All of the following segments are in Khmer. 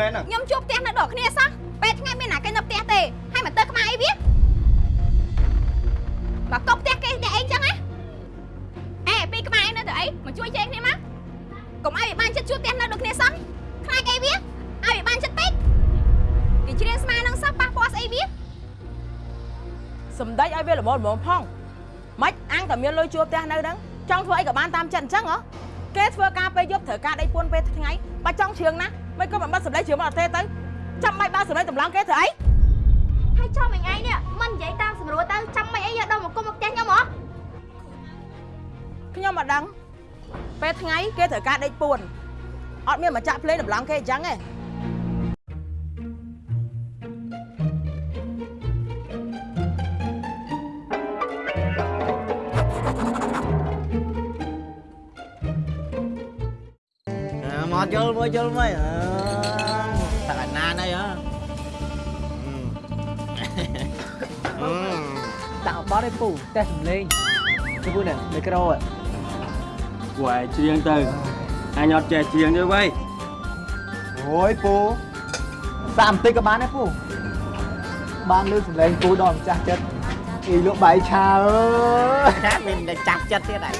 ណាមែន មានមកចាក់ភ្លេងតម្លងគេអញ្ចឹងទេមកយល់មួយយល់មួយអឺតាកណានអីហ៎ដាក់បត់ឲ្យពូតែសំលេងទៅពូនេះមីក្រូហ៎គួរឲ្យច្រៀងទៅ អញអត់ចេះច្រៀងទេវ៉ៃអូយពូសាក់បន្តិចក៏បានដែរពូបានលឺសំឡេងពូដល់ម្ចាស់ចិត្តអីលោកបាយឆាអើយចាមានតែចាប់ចិត្តទៀតហើយ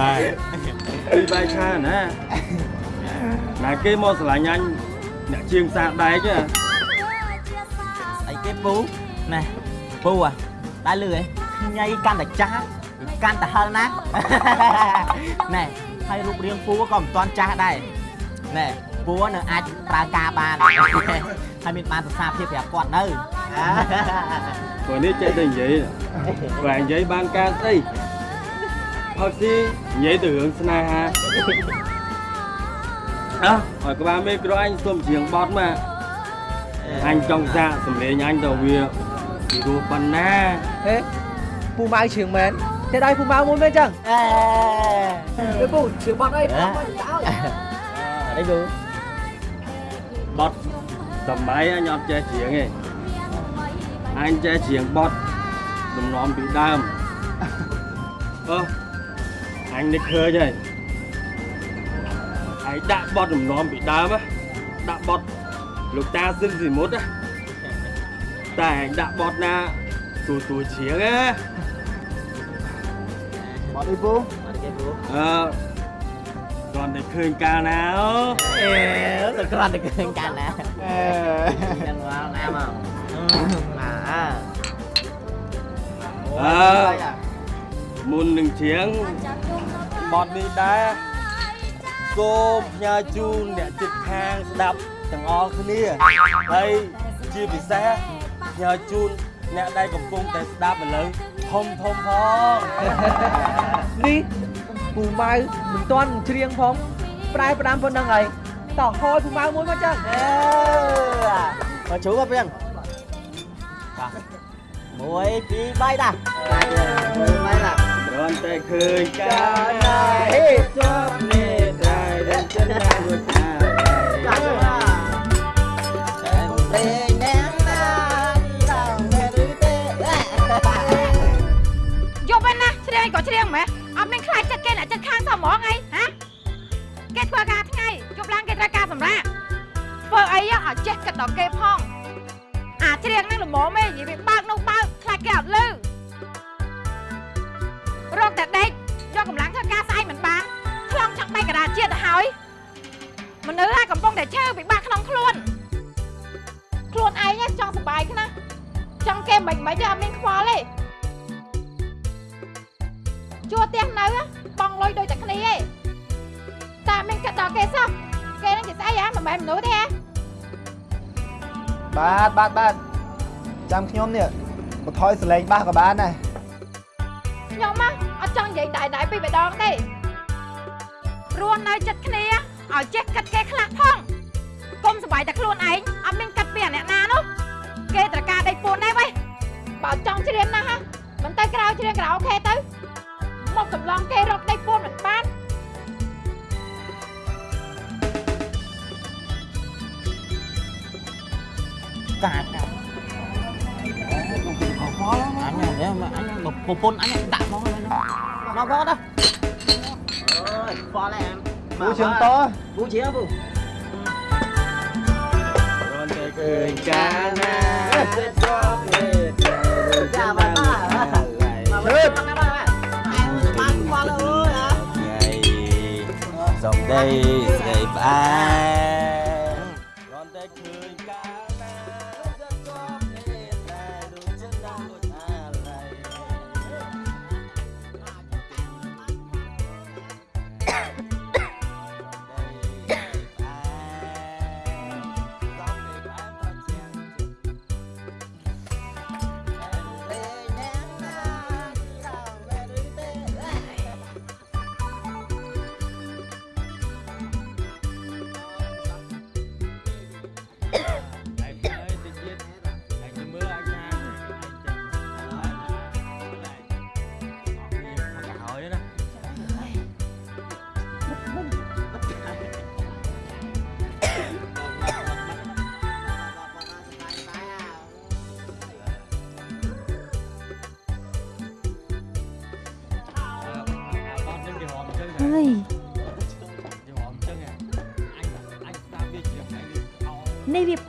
ហើយពីបាយឆាណាណាគេមកស្រឡាញ់អញអ្នកជាងសាដែកហ៎អីគេពូណែពូអាដែរលឺហ៎ញ៉ៃកាន់តែចាស់កាន់តែហឹលណាស់ណែ ហើយរូបរាងពូក៏មិនទាន់ចាស់ដែរណែពូនៅអាចប្រើការបានហើយមានបានសរសើរភាពប្រាប់គាត់នៅព្រោះនេះចេះតែនិយាយបើនិយាយបានការស្អីផឹកស៊ីនិយាយទៅរឿងស្នេហាអើឲ្យក្បាលមេក្រូអញសុំច្រៀងបត់មកអញចង់សាកសម្លេងអញទៅវាពីរោះប៉ុណ្ណាហេពូម៉ៅជឿងមែន តែដៃពូម៉ៅមួយមែនចឹងអេទៅពូជឿងបត់អីអេបត់ទៅឲ្យ đây luôn បត់សម័យអញអត់ចេះច្រៀងទេអញចេះច្រៀងបត់ដំណំពីដើមអឺអញនឹកឃើញ ហើយឯងដាក់បត់ដំណំពីដើមណាដាក់បត់លោកតាស៊ិនស៊ីមុតណាតែឯងដាក់បត់ណាសួរសួរច្រៀងណាបត់អីពូ cái bố អឺគាត់តែឃើញកាលណាអូ ê tao con được cái cành nè អេ chân vào nam không à អឺមុននឹងច្រៀងបត់នេះដែរសូមផ្ញើជូនអ្នកជិតខាងស្ដាប់ទាំងអស់គ្នាហើយជាពិសេសផ្ញើជូន អ្នកដែលកំពុងតែស្ដាប់ឥឡូវធំធំផងនេះពូម៉ៅមិនទាន់ច្រៀងផងប្រែផ្ដាំប៉ុណ្្នឹងហើយតោះហយពូម៉ៅមួយមកចឹង mà chú vào riêng muối tí bay ta muối bay là គ្រាន់តែឃើញកាលណាហេជាប់នេះដែរដែលចិនណារួច វិញណាច្រៀងក៏ច្រៀងម៉េះអត់មានខ្លាចចិត្តគេអ្នកចិត្តខាងសោះហ្មងអីហ៎គេធ្វើការថ្ងៃយប់ឡើងគេត្រូវការសម្រាប់ធ្វើអីឲ្យចេះគិតដល់គេផងអាច្រៀងហ្នឹងល្មមឯងនិយាយវាបើកនោះបើកខ្លាចគេអត់លឺរកតែដេកយកកម្លាំងធ្វើការស្អែកមិនបានឆ្លងចង់បែកកណ្ដាលជាតិទៅហើយមនុស្សហើយកំពុងតែឈឺពិបាកក្នុងខ្លួន ខ្លួនឯងចង់សុបាយខ្នះចង់គេមិនមិនទេអត់មានខ្វល់ទេ ជួផ្ទះនៅបងលុយដូចតែគ្នាឯងតាមានកាត់ដល់គេសោះគេនឹងជាស្អីហ៎មិនមែនមនុស្សទេហ៎បាទបាទបាទចាំខ្ញុំនេះបន្ថយសលេងបាសក៏បានដែរខ្ញុំហ៎អត់ចង់និយាយតែតែពីរម្ដងទេរស់នៅចិត្តគ្នាឲ្យចេះកាត់គេខ្លះផងកុំសប្បាយតែខ្លួនឯងអត់មានកាត់ពីអាអ្នកណានោះគេត្រូវការដេកពួនដែរវ៉េបើចង់ច្រៀងណាស់ហ៎មិនទៅក្រៅច្រៀងក្រៅអូខេទៅ មកកំឡងគេរកដេកពួនមិនបាន cả cả anh này nếu mà anh bập ប្រពន្ធអញដាក់មកហើយមកមកបងទៅអើយប៉ឡែមពូជើងតពូជាពូរនតែឃើញកាលណាចិត្តជាប់លេតចាំបាបាជឿបានបា សំដីស្រីផ្អែ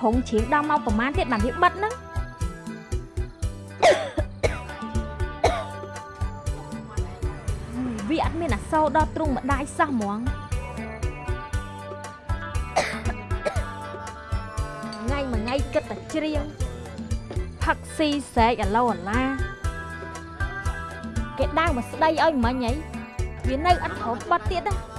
រងជ្រៀងដល់មកប្រមាណទៀតបានវាបិទហ្នឹងវាអត់មានអសោដល់ទ្រុងម្ដាយសោះហ្មងថ្ងៃមួយថ្ងៃគិតតែច្រៀងផឹកស៊ីស្រែកអាឡូអាឡាគេដើរមកស្ដីឲ្យមិញហីវានៅអត់ព្រមបិទទៀតណាហេអី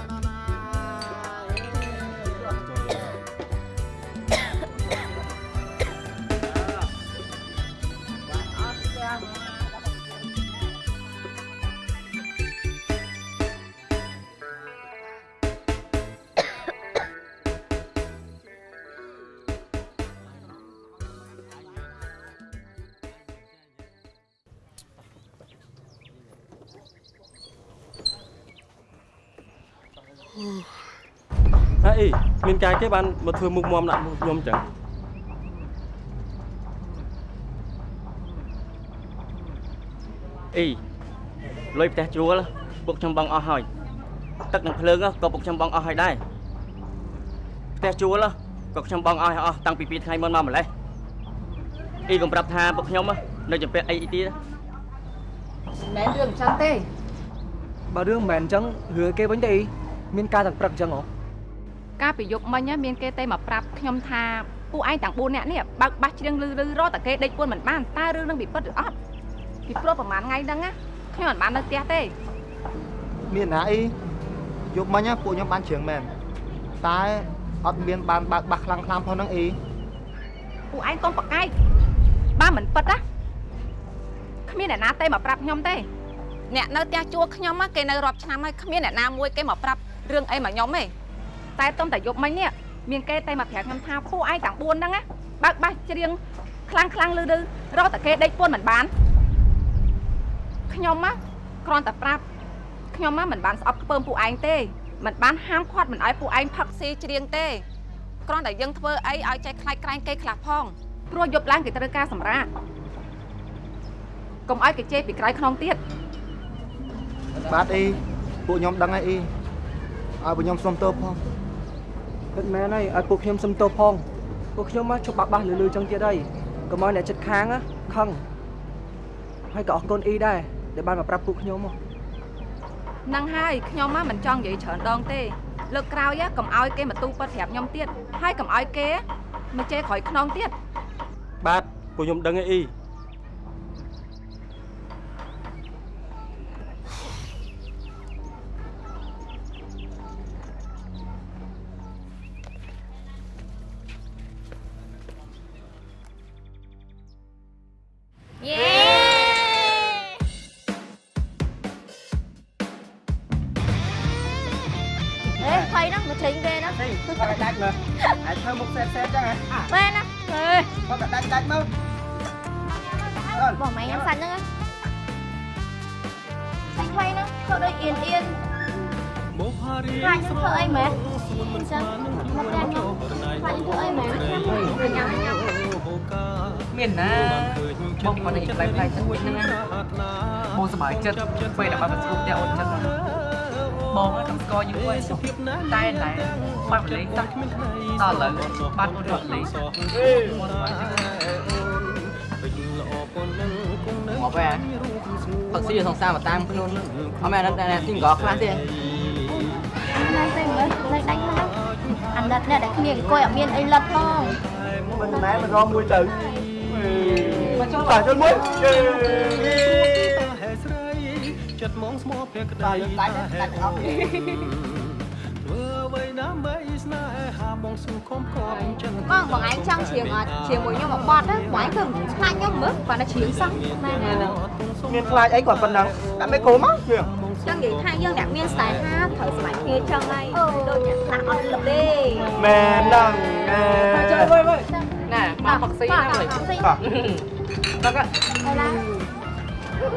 មានកាយគេបានមកធ្វើមុខមមដាក់មុខខ្ញុំចឹងអីលុយផ្ទះជួលពុកខ្ញុំបងអស់ហើយទឹកនិងភ្លើងក៏ពុកខ្ញុំបងអស់ហើយដែរផ្ទះជួលក៏ខ្ញុំបងអស់ហើយអស់តាំងពី2ថ្ងៃមុនមកម្លេះអីកុំប្រាប់ថាពុកខ្ញុំនៅចំពាក់អីទៀតមែនរឿងអញ្ចឹងទេបើរឿងមិនមែនអញ្ចឹងរឿងគេវិញទេអីមានការទាំងព្រឹកអញ្ចឹងហ៎ កាលពីយប់មិញណាមានគេទេមកប្រាប់ខ្ញុំថាពួកឯងទាំង4នាក់នេះបើកបាសច្រៀងលឺលឺរត់តែគេដេកពួនមិនបានតើរឿងនឹងវាពិតឬអត់ពីព្រោះប្រហែលថ្ងៃហ្នឹងណាខ្ញុំមិនបាននៅផ្ទះទេមានណាអីយប់មិញណាពួកខ្ញុំបានជ្រៀងមែនតែអត់មានបានបើកបាសខ្លាំងខ្លាំងផងហ្នឹងអីពួកឯងកុំប្រកែកបើមិនពិតណាគ្មានអ្នកណាទេមកប្រាប់ខ្ញុំទេអ្នកនៅផ្ទះជួលខ្ញុំណាគេនៅរាប់ឆ្នាំហើយគ្មានអ្នកណាមួយគេមកប្រាប់រឿងអីមកខ្ញុំទេ តែតុំតែយប់មិញនេះមានគេទេមកប្រាប់ខ្ញុំថាពួកឯងទាំង4ហ្នឹងណាបើកបាសច្រៀងខ្លាំងខ្លាំងលឺលឺរត់តែគេដេកពួនមិនបានខ្ញុំណាគ្រាន់តែប្រាប់ខ្ញុំណាមិនបានស្អប់ខ្ពើមពួកឯងទេមិនបានហាមឃាត់មិនឲ្យពួកឯងផឹកស៊ីច្រៀងទេគ្រាន់តែយើងធ្វើអីឲ្យចេះខ្លាចក្រែងគេខ្លះផងព្រោះយប់ឡើងគេត្រូវការសម្រាកកុំឲ្យគេជេរពីក្រោយខ្នងទៀតបាទអីពួកខ្ញុំដឹងហើយអីឲ្យពួកខ្ញុំសុំទោសផង ពិតមែនហើយឲ្យពួកខ្ញុំសុំទោសផងពួកខ្ញុំមកជប់បាក់បាសលឺលឺអញ្ចឹងទៀតហើយកុំឲ្យអ្នកចិត្តខាងណាខឹងហើយក៏អរគុណអ៊ីដែរដែលបានមកប្រាប់ពួកខ្ញុំហ៎ហ្នឹងហើយខ្ញុំមកមិនចង់និយាយច្រើនដងទេលើកក្រោយ á កុំឲ្យគេមកទូប៉ិតប្រាប់ខ្ញុំទៀតហើយកុំឲ្យគេមកជេរក្រោយខ្នងទៀតបាទពួកខ្ញុំដឹងហើយអី តែតែបាត់លេងតាដល់ឥឡូវបាត់រត់លេងមកបែផឹកស៊ីសង្សារមកតាមខ្លួនអត់មែនអត់តែស៊ីងកខ្លះទេណាស់ទេមើលលេខដាច់ហើយអាណិតអ្នកដែលគ្នាអង្គុយអត់មានអីលិតផងមិនម៉ែមិនរមមួយទៅមកចូលតាជន់មួយចិត្តមកស្មោះភក្តីដាច់ដាច់អត់ បងបងឯងចង់ច្រៀងអត់ច្រៀងមួយខ្ញុំមកបត់ណាបងឯងគឺខ្លាចខ្ញុំមើលគាត់តែច្រៀងសោះណាណាមានខ្លាចអីគាត់ប៉ុណ្ណឹងដាក់មេក្រូមកជឿចង់និយាយថាយើងអ្នកមានស្នេហាត្រូវស្ម័គ្រគ្នាចឹងហើយដូចអ្នកខ្លះអត់លឹកទេមែនហ្នឹងណែ chơi vơi vơi nè ba phật sĩ បាទ nè បាទ rồi ផ្សេងបាទ đó cái អូឡា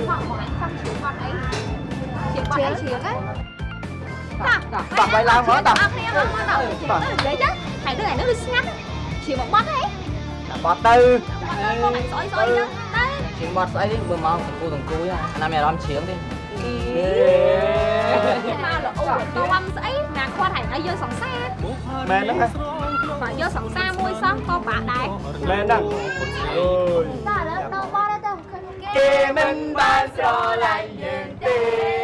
បងបងឯងចង់ច្រៀងបត់អីច្រៀងបត់អីច្រៀងហ៎ តាបាទបាយឡើងមកតាអត់គ្នាមកមកដល់ច្រៀងទៅនិយាយចឹងហើយដូចឯនេះដូចស្ងាត់ច្រៀងមកបត់ហ៎បត់ទៅបងឯងស្អុយស្អុយចឹងទៅជាងបត់ស្អីទេបើមកសង្គូសង្គូអាណាមានអារម្មណ៍ជ្រៀងទេមកល្អដំស្អីណាគាត់ហើយឲ្យយើងសង្សារមែនហ្នឹងហ៎បើយកសង្សារមួយសោះក៏បាក់ដែរមែនហ្នឹងអើយតើឥឡូវដល់បត់ទៅឃើញគេគេមិនបានស្រឡាញ់យើងទេ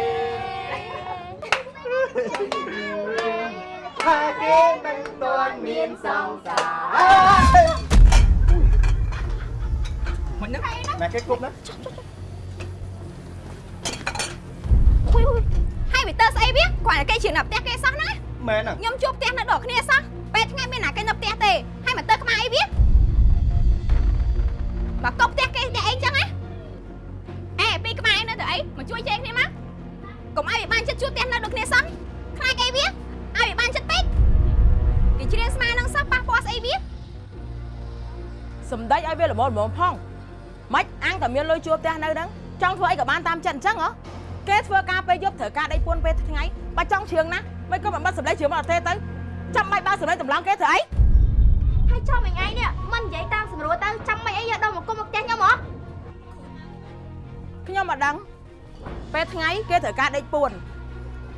ថាគេមិនទាន់មានសង្សារមិនហ្នឹងម៉ែគេគប់ណាហ៊ុយហ៊ុយហើយវីទ័រស្អីវាគាត់តែគេច្រៀងនៅផ្ទះគេសោះណាមែនហ្នឹងខ្ញុំជួបផ្ទះនៅដកគ្នាសោះពេលថ្ងៃមានណាគេនៅផ្ទះទេហើយមកទៅក្បាលអីវាមកកប់ផ្ទះគេតែអីចឹងណាអេពីក្បាលឯងនៅទៅអីមកជួយជែកគ្នាមកកុំឲ្យវាបានចិត្តជួបផ្ទះនៅដកគ្នាសោះ សំដីឲ្យវាល្មមល្មមផងម៉េចអាំងតែមានលុយជួលផ្ទះនៅហ្នឹងចង់ធ្វើអីក៏បានតាមចិត្តអញ្ចឹងហ៎គេធ្វើការពេលយប់ត្រូវការដេកពួនពេលថ្ងៃបើចង់ជ្រៀងណាមិនក៏មិនបាត់សម្លេងជ្រៀងមកអត់ទេទៅចាំបាច់បើសម្លេងតម្លងគេធ្វើអីហើយចំអញឯងនេះមិននិយាយតាមស្រួលទៅចាំមិនអីយកដល់មកគុំមកផ្ទះខ្ញុំហ៎ខ្ញុំមិនដឹងពេលថ្ងៃគេត្រូវការដេកពួន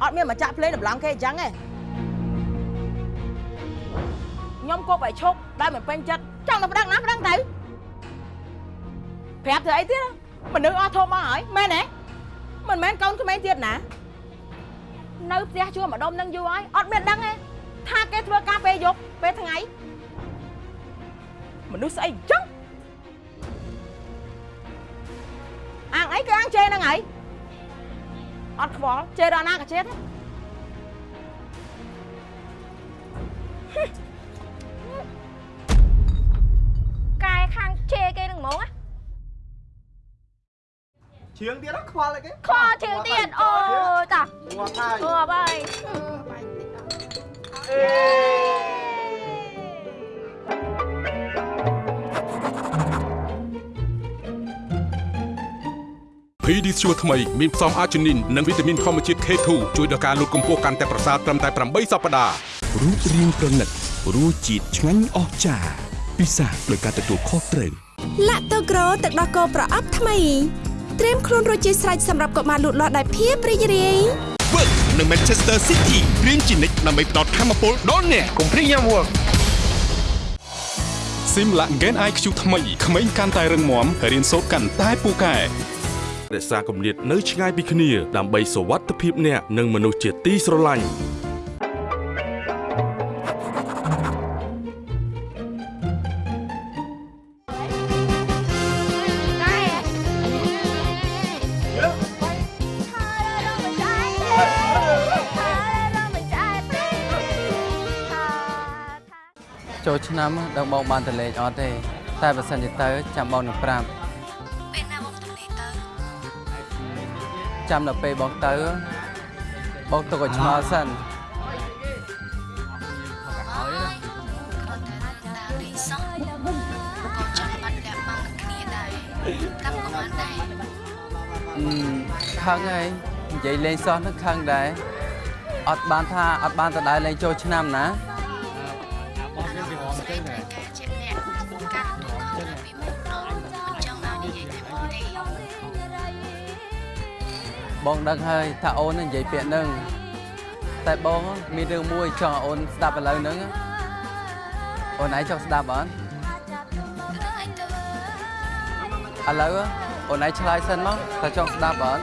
អត់មានមកចាក់ភ្លេងតម្លងគេអញ្ចឹងទេខ្ញុំគប់ឲ្យឈប់ដែលមិនពេញចិត្ត ចង់ទៅប្តឹងណាប្តឹងទៅប្រាប់ធ្វើអីទៀតមនុស្សអស់ធំអស់ហើយមែនទេមិនមែនកូនក្មេងទៀតណានៅផ្ទះជួម្ដុំនឹងយូរហើយអត់មានដឹងទេថាគេធ្វើការពេលយប់ពេលថ្ងៃមនុស្សស្អីអញ្ចឹងអាងអីគឺអាងជេរហ្នឹងហើយអត់ខ្វល់ជេរដល់ណាក៏ជេរដែរ កាយខាងជេរគេនឹងហ្មងណាជឿងទៀតខ្វល់អីគេខជើងទៀតអូតាងាប់ហើយអូបាយអេ PD ជួរថ្មីមានផ្សំអាជីនីននិងវីតាមីនធម្មជាតិ K2 ជួយដល់ការលូតកម្ពស់កាន់តែប្រសើរត្រឹមតែ8សប្តាហ៍រូបរាងប្រណិតរសជាតិឆ្ងាញ់អស្ចារ្យ ពិសាដោយការទទួលខុសត្រូវឡាក់តូក្រូទឹកដោះគោប្រអប់ថ្មីត្រៀមខ្លួនរួចជាស្រេចសម្រាប់កុមារលូតលាស់ដោយភាពរីករាយ Work នៅ Manchester City រៀងជានិច្ចដើម្បីផ្ដល់ធម៌ពលដល់អ្នក cùng phí nhau work Simla Gen IQ ថ្មីក្មេងកាន់តែរឹងមាំរៀនសូត្រកាន់តែពូកែរក្សាគម្លាតនៅឆ្ងាយពីគ្នាដើម្បីសុវត្ថិភាពអ្នកនិងមនុស្សជាទីស្រឡាញ់ ចូលឆ្នាំដឹងបងបានទៅលេងអត់ទេ តែបើសិនជាទៅចាំបងនឹងប្រាប់ពេលណាបងទៅលេងទៅចាំដល់ពេលបងទៅបងទុកឲ្យឆ្ងល់សិនតាមលេងសោះក៏ចង់បាត់អ្នកបងនឹងគ្នាដែរតាមក៏បានដែរអឺខឹងហើយនិយាយលេងសោះនឹងខឹងដែរអត់បានថាអត់បានទៅដែរលេងចូលឆ្នាំណា បងដឹងហើយថាអូននឹងនិយាយពាក្យហ្នឹងតែបងមានរឿងមួយចង់ឲ្យអូនស្ដាប់ឥឡូវហ្នឹងអូនឯងចង់ស្ដាប់អត់ឥឡូវអូនឯងឆ្លើយសិនមកថាចង់ស្ដាប់អត់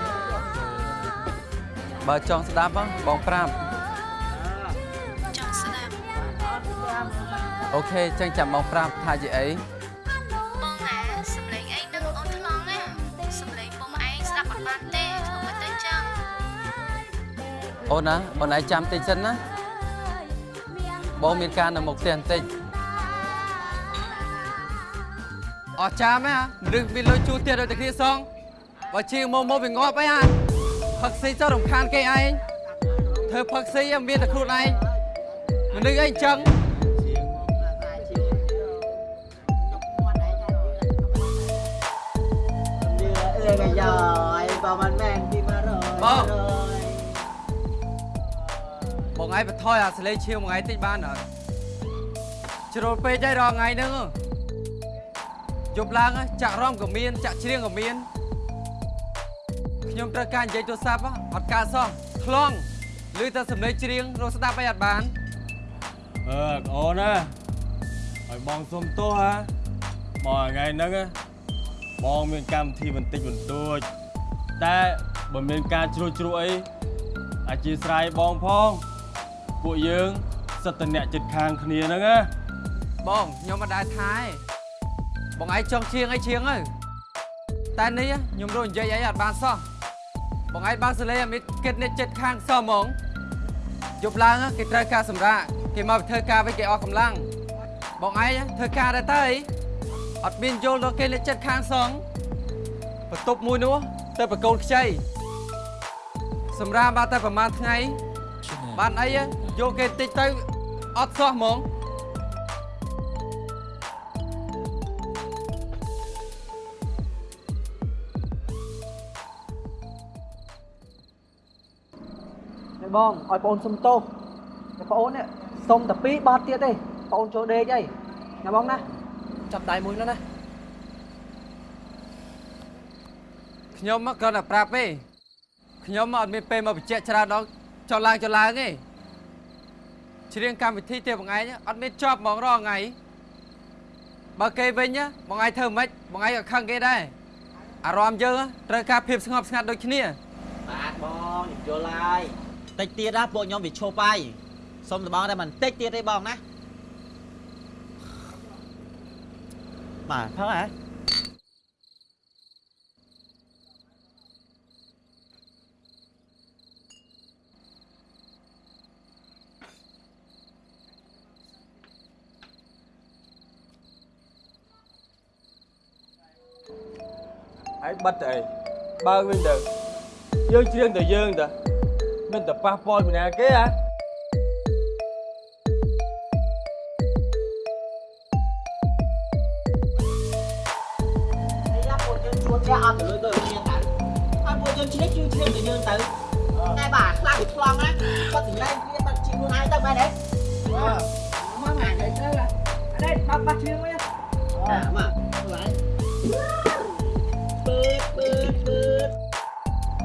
បើចង់ស្ដាប់បងប្រាប់ចង់ស្ដាប់អូខេចឹងចាំបងប្រាប់ថាជាអី អូនណាអូនឯងចាំតិចសិនណាបងមានការនៅមុខផ្ទះបន្តិចអត់ចាំទេរឹងមានលុយជួលទៀតដូចតែគ្នាសងបើជាងមកមកវាងាប់អីហ่าផឹកស៊ីទៅរំខានគេឯងធ្វើផឹកស៊ីមានតែខ្លួនឯងមនុស្សអីអញ្ចឹង Ê bây giờ ai vào mình mang đi mà rồi បង បងឯងបន្ថយអាសលេងឈៀវមួយថ្ងៃតិចបានអត់ជ្រុលពេកហើយរាល់ថ្ងៃហ្នឹងយប់ឡើងចាក់រំក៏មាន ចាក់ច្រៀងក៏មានខ្ញុំត្រូវការនិយាយទូរស័ព្ទអត់ការសោះខ្លងឬតែសំឡេងច្រៀងរកស្ដាប់អីអត់បានអឺប្អូនណាឲ្យបងសុំទោសហ่าមកថ្ងៃហ្នឹងណាបងមានកម្មវិធីបន្តិចបន្តួចតែបើមានការជ្រួចជ្រួអីអធិស្ឋានបងផង ពួកយើងសិតតអ្នកចិត្តខាងគ្នាហ្នឹងណាបងខ្ញុំមិនដែរថាឯងបងឯងចង់ច្រៀងអីច្រៀងទៅតែនេះខ្ញុំរកនិយាយអីអត់បានសោះបងឯងបើកសលេងអត់មានគិតនេះចិត្តខាងសោះហ្មងយប់ឡើងគេត្រូវការសម្រាកគេមកធ្វើការវិញគេអស់កម្លាំងបងឯងធ្វើការដែរទៅអីអត់មានយល់ដល់គេលេចិត្តខាងសងបន្ទប់មួយនោះទៅប្រកូនខ្ចីសម្រាប់បានតែប្រហែលថ្ងៃបានអី យកគេតិចទៅអត់សោះហ្មងនេះបងឲ្យបងសុំទោសតែបងអូននេះសុំតែ2បាតទៀតទេបងអូនចូលដេកអីណាបងណាចាប់ដៃមួយនោះណាខ្ញុំមកគ្រាន់តែប្រាប់ទេខ្ញុំមកអត់មានពេលមកបញ្ជាក់ច្រើនដល់ចុះឡើងចុះឡើងទេ ច្រៀងកម្មវិធីទេបងឯងអត់មានចប់ហ្មងរាល់ថ្ងៃបើគេវិញណាបងឯងធ្វើមិនបងឯងក៏ខឹងគេដែរអារម្មណ៍យើងត្រូវការភាពស្ងប់ស្ងាត់ដូចគ្នាបាទបងខ្ញុំយល់ហើយតិចទៀតណាពួកខ្ញុំវាឈប់ហើយសុំតបងតែមិនតិចទៀតទេបងណាបាទផឹកហ៎ ហើយបិទទៅអីបើកវិញទៅយើងច្រៀងតែយើងតាមិនតែប៉ះពាល់ពីណាគេហ៎នេះណាពួកយើងជួលផ្ទះអត់ទៅលុយទៅយើងទៅហើយពួកយើងឆ្លៀកយើងឆ្លៀកទៅយើងទៅតែបាទខ្លាំងវាឆ្លងណាគាត់សម្លែងគ្នាបាត់ជីខ្លួនឯងទៅមែនទេមកមកទៅទៅ đây bắt bắt chiếng với à mà lại bớt bớt bớt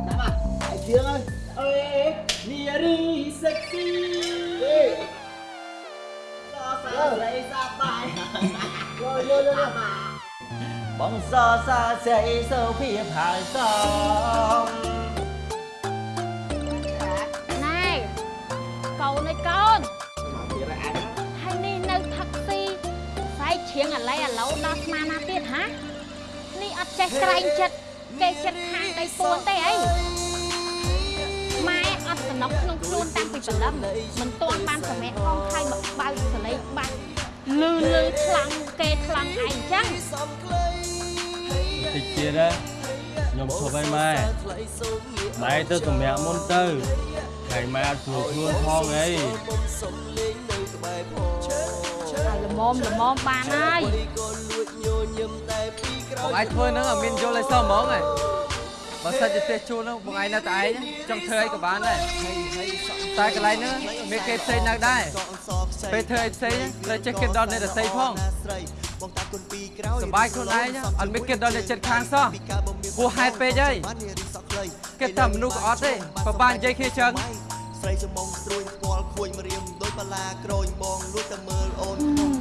nè mà ai chiếng ơi ơi nia đi sexy do sao lấy ra bài rồi rồi rồi mà bóng gió xa chạy sâu phía hải sông ណែកូនឯកូនហើយនេះនៅផឹកស៊ីស្អែកជ្រៀងអាឡៃ អាឡូដល់ស្មានណាទៀតហានេះអត់ចេះក្រែងចិត្តគេចិត្តខាងដៃពួនទេអីម៉ែអត់សំណុកក្នុងខ្លួនតាំងពីព្រលឹមមិនទាន់បានសម្រេចផងខៃមកបើកសលេងបាច់លឺលឺខ្លាំងគេខ្លាំងឯងអញ្ចឹងតិចទៀតណាខ្ញុំឈប់ហើយម៉ែម៉ែទៅសម្រាប់មុនទៅហើយម៉ែអត់ស្រួលខ្លួនផងអីហើយល្មមល្មមបានហើយ បងឯងធ្វើហ្នឹងអត់មានយល់អីសោះហ្មងហ៎បើសិនជាទេសជួលហ្នឹងបងឯងនៅតែឯងចង់ធ្វើអីក៏បានដែរតែកន្លែងហ្នឹងមានគេផ្សេងនៅដែរពេលធ្វើអីផ្សេងត្រូវចេះគិតដល់អ្នកដទៃផងសប្បាយខ្លួនឯងអត់មានគិតដល់អ្នកចិត្តខាងសោះពោះហេតុពេកហើយគិតថាមនុស្សក៏អត់ទេបើបាននិយាយគ្នាចឹងស្រីចំងស្រួយស្គាល់ខួយមរៀមដោយបាឡាក្រូចបងលួចតែមើលអូនក្នុង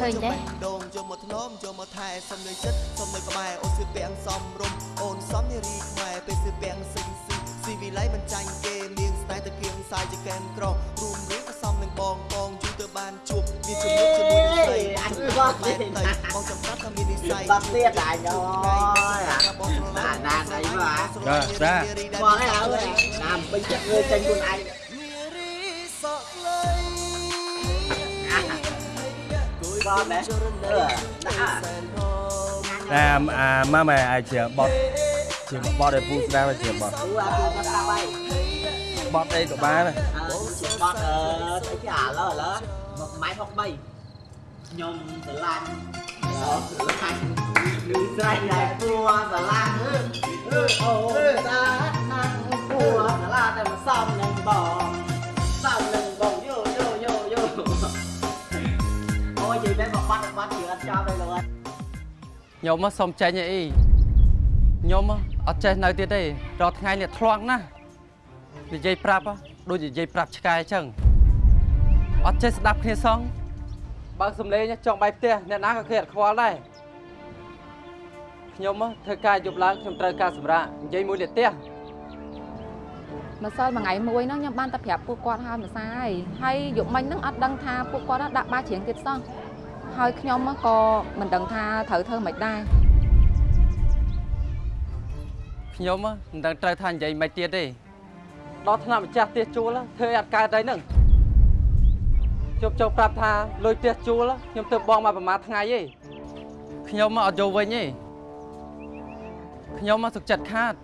ចិត្តចង់តែលួចយកបាញ់ដងយកមកធ្នមយកមកថែសុំនៅចិត្តសុំនៅក្បែរអូនស្ពាំងសំរុំអូនសំនារីខ្មែរពេលស្ពាំងសិញស៊ីស៊ីវិល័យមិនចាញ់គេនាងស្នេហ៍តែគៀងសាយជាកែមក្ររួមរឿងក៏សំនឹងបងបងយូរទៅបានជួបមានជំនួបជាមួយនឹងស្រីអញក៏តែបងចាំប្រាប់ថាមាននិស័យបាត់ទៀតអញអើយអាណានអីមកចាចាបងឯងអើយតាមពេញចិត្តលើចេញខ្លួនឯង ដែរអឺដាក់អាអាម៉ាម៉ែអាចជាបត់ជាបត់ឲ្យពូស្ដាប់ឲ្យជាបត់ពូអាពូក៏ស្ដាប់ហើយបត់អីក៏បានដែរអឺបត់អឺស្អីគេអាឡូឥឡូវមកម៉ៃ63ខ្ញុំស្រឡាញ់អឺស្រឡាញ់លឺស្រែកដែរពូស្រឡាញ់អឺអូតាណាស់ពូស្រឡាញ់តែមកសំនឹងបង បាត់បាត់ជឿអត់ចប់ទេលោកអើយខ្ញុំមកសុំចេញអីខ្ញុំអត់ចេះនៅទៀតទេរាល់ថ្ងៃនេះធ្លាក់ណាស់និយាយប្រាប់ដូចនិយាយប្រាប់ឆ្កែអញ្ចឹងអត់ចេះស្ដាប់គ្នាសោះបើកសំឡេងចង់បាយផ្ទះអ្នកណាក៏គេអត់ខ្វល់ដែរខ្ញុំធ្វើការយប់ឡើងខ្ញុំត្រូវការសម្រាប់និយាយមួយលេខផ្ទះម្សិលមួយថ្ងៃមួយហ្នឹងខ្ញុំបានតែប្រាប់ពួកគាត់ហើយម្សិលហើយហើយយប់មិញហ្នឹងអត់ដឹងថាពួកគាត់ហ្នឹងដាក់បាជ្រៀងទៀតសោះ ហើយខ្ញុំក៏មិនដឹងថាត្រូវធ្វើម៉េចដែរខ្ញុំមិនដឹងត្រូវថានិយាយមិនទៀតទេដល់ថ្នាក់ម្ចាស់ផ្ទះជួលធ្វើឲ្យអត់កើតអីហ្នឹងខ្ញុំចង់ប្រាប់ថាលុយផ្ទះជួលខ្ញុំទៅបងមកប្រហែលថ្ងៃទេខ្ញុំមកអត់យកវិញទេខ្ញុំមកសុខចិត្តខាត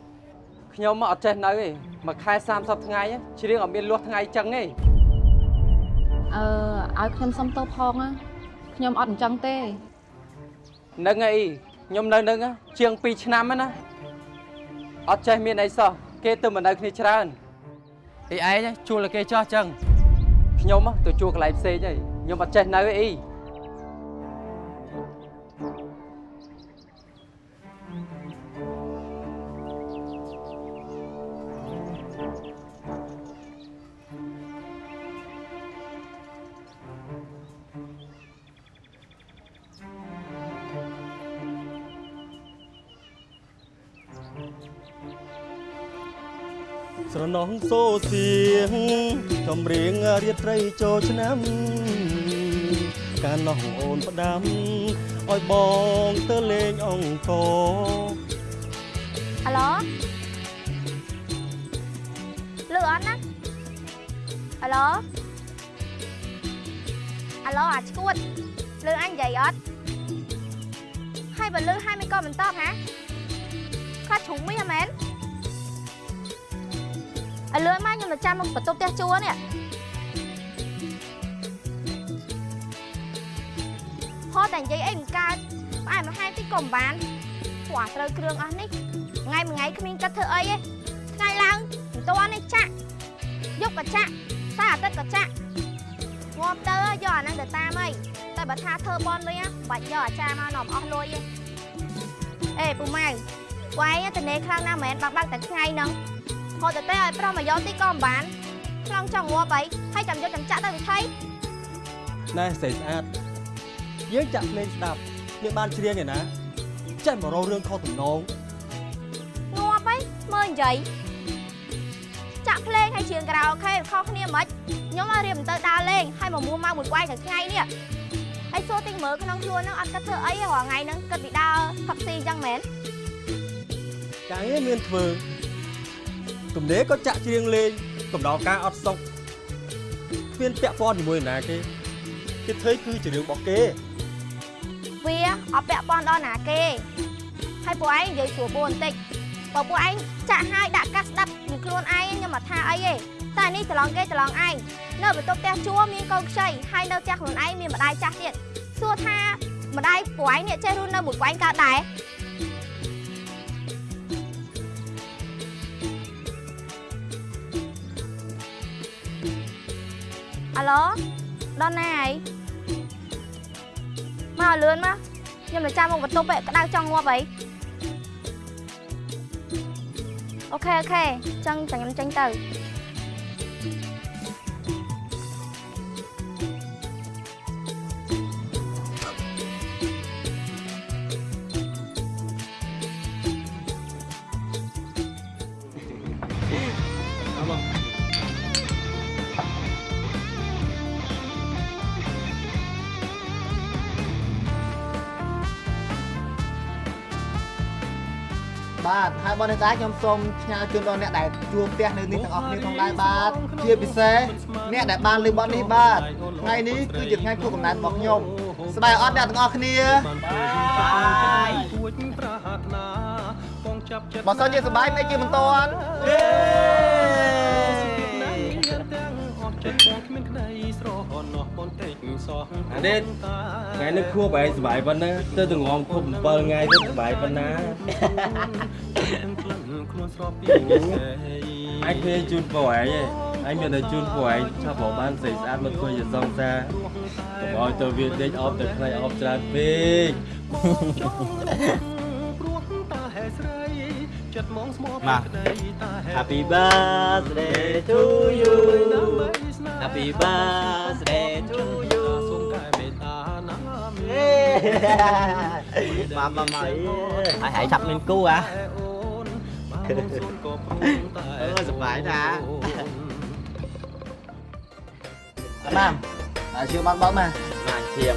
ខ្ញុំមកអត់ចេះនៅទេមួយខែ30ថ្ងៃជ្រៀងអត់មានលួសថ្ងៃចឹងទេអឺឲ្យខ្ញុំសុំទោសផងណា ខ្ញុំអត់អញ្ចឹងទេនឹងអីខ្ញុំនៅនឹងជាង2ឆ្នាំហើយណាអត់ចេះមានអីសោះគេទៅមកនៅគ្នាច្រើនអីឯងជួលឲ្យគេចោះចឹងខ្ញុំទៅជួលកន្លែងផ្សេងហើយខ្ញុំអត់ចេះនៅអី ស្រណោះសូសៀងកំរៀងរៀបត្រីចូលឆ្នាំកាលនោះអូនផ្ដាំឲ្យបងទៅលេងអង្គរអាឡូលឺអត់ណាអាឡូអាឡូអាឈួតលឺអញនិយាយអត់ហើយបើលឺហើយមិនក៏មិនតបហ៎ខ្លាចជ្រុំវិញហ៎មែន ឲ្យលឿនមកខ្ញុំទៅចាំមកបន្ទប់ផ្ទះជួលនេះហត់តែនិយាយអីមិនកើតផ្អែមល្ហែមតិចក៏មិនបានព្រោះអាត្រូវគ្រឿងអស់នេះថ្ងៃមួយថ្ងៃគ្មានគិតធ្វើអីទេថ្ងៃឡើងមិនទាន់នេះចាក់យកក៏ចាក់តែអាទិត្យក៏ចាក់ងាប់ទៅយកអាហ្នឹងទៅតាមអីតែបើថាធ្វើបនវិញមិនបាច់យកអាចារ្យមកនាំអស់លុយទេអេពូម៉ៅវ៉ៃតនេខ្លាំងណាស់មែនបើបើកតែថ្ងៃហ្នឹង ហត់តែឲ្យប្រុសមកយកទីក៏មិនបានខ្លងចង់ងាប់អីហើយចាំយកចាំចាក់ទៅវិថីណែស្រីស្អាតយើងចាក់ភ្លេងស្ដាប់យើងបានច្រៀងឯណាចេះមករោរឿងខុសទំនងងាប់អីមើលនិយាយចាក់ភ្លេងហើយច្រៀងការ៉ាអូខេខុសគ្នាមិនខ្ញុំឲ្យរៀបទៅដើរលេងហើយមកមួមកមួយក្បាយទាំងថ្ងៃនេះហើយសួរទីមើលក្នុងខ្លួនហ្នឹងអត់គិតធ្វើអីទេរាល់ថ្ងៃហ្នឹងគិតពីដើរផឹកស៊ីអញ្ចឹងមែនការងារមានធ្វើ ទំនេរក៏ចាក់ច្រៀងលេងកំដរការអត់សុខគ្មានពាក់ព័ន្ធជាមួយនរណាគេគេធ្វើគឺជារឿងរបស់គេវាអត់ពាក់ព័ន្ធដល់ណាគេហើយពួកឯងនិយាយស្រួលពូបន្តិចបើពួកឯងចាក់ហើយដាក់កាសស្ដាប់នឹងខ្លួនឯងខ្ញុំអត់ថាអីទេតែនេះច្រឡំគេច្រឡំឯងនៅបន្ទប់ផ្ទះជួលមានកូនខ្ចីហើយនៅផ្ទះខ្លួនឯងមានម្ដាយចាស់ទៀតសួរថាម្ដាយពួកឯងនេះចេះរស់នៅមួយក្វែងកើតដែរ អាឡូដល់ណាហើយមកលឿនមកខ្ញុំទៅចាំមកបន្ទប់ឯងក្តៅចង់ងាប់អីអូខេអូខេចឹងចាំខ្ញុំចេញទៅ បាទហើយបងអ្នកតាខ្ញុំសូមផ្ញើជូនដល់អ្នកដែលជួបផ្ទះនៅនេះទាំងអស់គ្នាផងដែរបាទជាពិសេសអ្នកដែលបានលើបទនេះបាទថ្ងៃនេះគឺជាថ្ងៃខួបកំណើតរបស់ខ្ញុំសប្បាយអត់អ្នកទាំងអស់គ្នាបើសិនជាសប្បាយមិនជាមិនតន់ អានេះថ្ងៃនេះខួបឯងសុបាយប៉ុណ្ណាទៅទៅងំខួប7ថ្ងៃទៅសុបាយប៉ុណ្ណាអញឃើញជូនពូឯងឯងអញមានតែជូនពូឯងឆាប់រកបានស្អីស្អាតមកធ្វើជាសង្សារកុំឲ្យទៅវាដេកអបទៅខ្លាញ់អបច្រើនពេកមក Happy birthday to you Happy birthday to you មកមកមកហើយហើយចាប់មានគូហ៎ អឺសប្បាយណាស់តាមតែជឿបានបើកមកមកឈៀម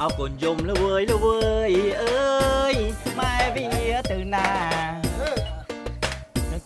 អរគុណយំលើវើយលើវើយអើយម៉ែវាទៅណានឹ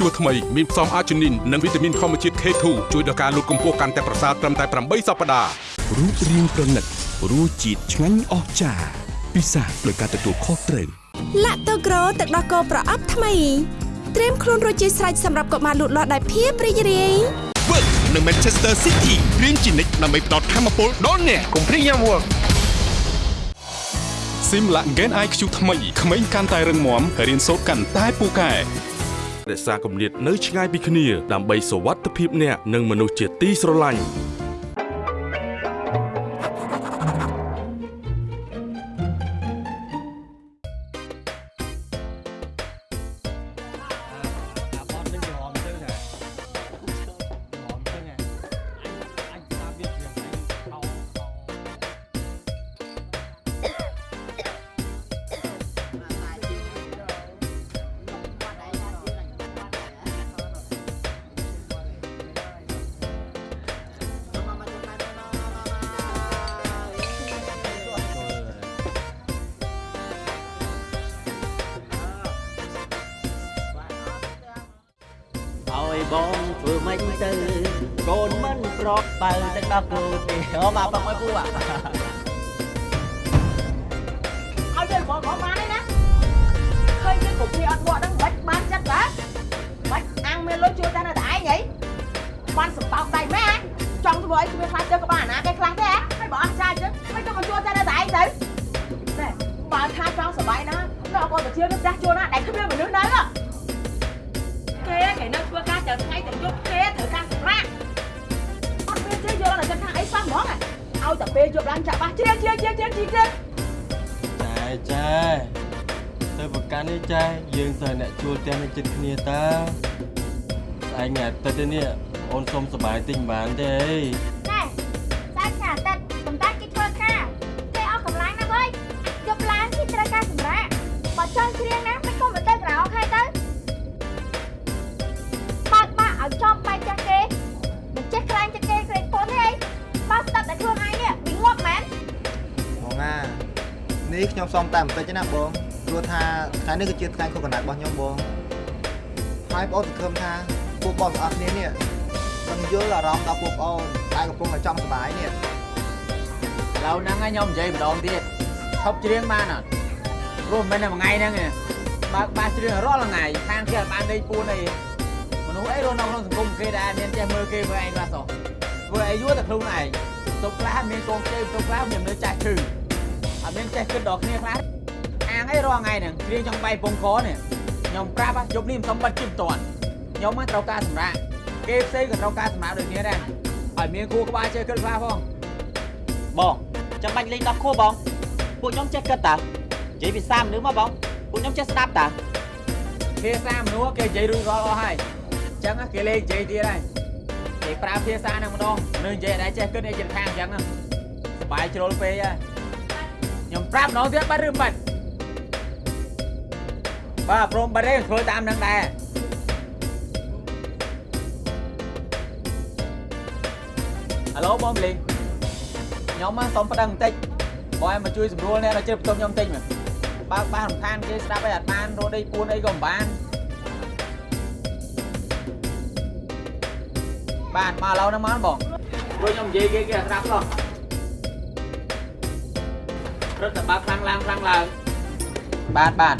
ងទៅទៅទៅសាអើយ PD ស្ជួរថ្មីមានផ្សំអាជីនីននិងវីតាមីនធម្មជាតិ K2 ជួយដល់ការលូតកម្ពស់កាន់តែប្រសើរត្រឹមតែ8សប្តាហ៍រូបរាងប្រណិតរសជាតិឆ្ងាញ់អស្ចារ្យពិសាដោយការទទួលខុសត្រូវឡាក់តូក្រូទឹកដោះគោប្រអប់ថ្មីត្រៀមខ្លួនរួចជាស្រេចសម្រាប់កុមារលូតលាស់ដោយភាពរីករាយ Work នៅ Manchester City រៀនជានិច្ចដើម្បីផ្ដល់ធម៌ពលដល់អ្នកកុំព្រីយ៉ាំ Work Simla Gen IQ ថ្មីក្មេងកាន់តែរឹងមាំរៀនសូត្រកាន់តែពូកែ រក្សាគម្លាតនៅឆ្ងាយពីគ្នាដើម្បីសុវត្ថិភាពអ្នកនិងមនុស្សជាទីស្រឡាញ់ តែពេលយប់ឡើងចាក់បាសជ្រៀងជ្រៀងជ្រៀងជ្រៀងជ្រៀងចាចាទៅប្រកាន់នេះចាយើងទៅអ្នកជួលផ្ទះនេះចិត្តគ្នាតើស្អែកថ្ងៃអាទិត្យទេនេះអូនសុំសប្បាយទិញបានទេអី សុំតែបន្តិចទេណាបងព្រោះថាថ្ងៃនេះគឺជាថ្ងៃខួបកំណើតរបស់ខ្ញុំបងហើយបងសង្ឃឹមថាពួកបងទាំងអស់គ្នានេះមិនយល់អារម្មណ៍ដល់ពួកប្អូនតែកំពុងតែចង់សុបាយនេះឥឡូវហ្នឹងខ្ញុំនិយាយម្ដងទៀតឈប់ច្រៀងបានអត់ព្រោះមិនមែនតែមួយថ្ងៃហ្នឹងទេបើកបាសច្រៀងរាល់ថ្ងៃខានគេអត់បានដេកពួនអីមនុស្សអីរស់នៅក្នុងសង្គមគេដែរមានចេះមើលគេមើលឯងខ្លះសោះធ្វើអីយួរតែខ្លួនឯងទៅខ្លះមានកូនគេទៅខ្លះមាននៅចាស់ឈឺអត់ មានចេះគិតដល់គ្នាខ្លះអាងអីរាល់ថ្ងៃហ្នឹងច្រៀងចង់បែកពងកនេះខ្ញុំប្រាប់យប់នេះមិនសុំបិទជិះមិនតាន់ខ្ញុំមកត្រូវការសម្រាប់គេផ្សេងក៏ត្រូវការសម្រាប់ដូចគ្នាដែរឲ្យមានគូក្បាលចេះគិតខ្លះផងបងចាំបាច់លេង10ខួបបងពួកខ្ញុំចេះគិតតានិយាយភាសាមនុស្សមកបងពួកខ្ញុំចេះស្ដាប់តាភាសាមនុស្សគេនិយាយរួចរាល់អស់ហើយអញ្ចឹងគេលេងនិយាយទៀតហើយគេប្រើភាសាហ្នឹងម្ដងនៅនិយាយអត់ដែរចេះគិតអីចិត្តខាងអញ្ចឹងសបាយជ្រុលពេកហើយខ្ញុំ ប្រាប់ម្ដងទៀតបាត់ឬមិនបាច់បាទព្រមបាត់ទេធ្វើតាមនឹងដែរហៅបងលេងខ្ញុំមកសុំប្តឹងបន្តិចបងឯងមកជួយសម្រួលអ្នកនៅជិះបន្ទប់ខ្ញុំបន្តិចមើលបើកបាសរំខានគេស្ដាប់អីអត់បានរត់អីពួនអីក៏មិនបានបានមកឥឡូវហ្នឹងមកបងព្រោះខ្ញុំនិយាយគេគេអត់ស្ដាប់សោះ រត់តែបើកខ្លាំងឡើងខ្លាំងឡើងបានបាន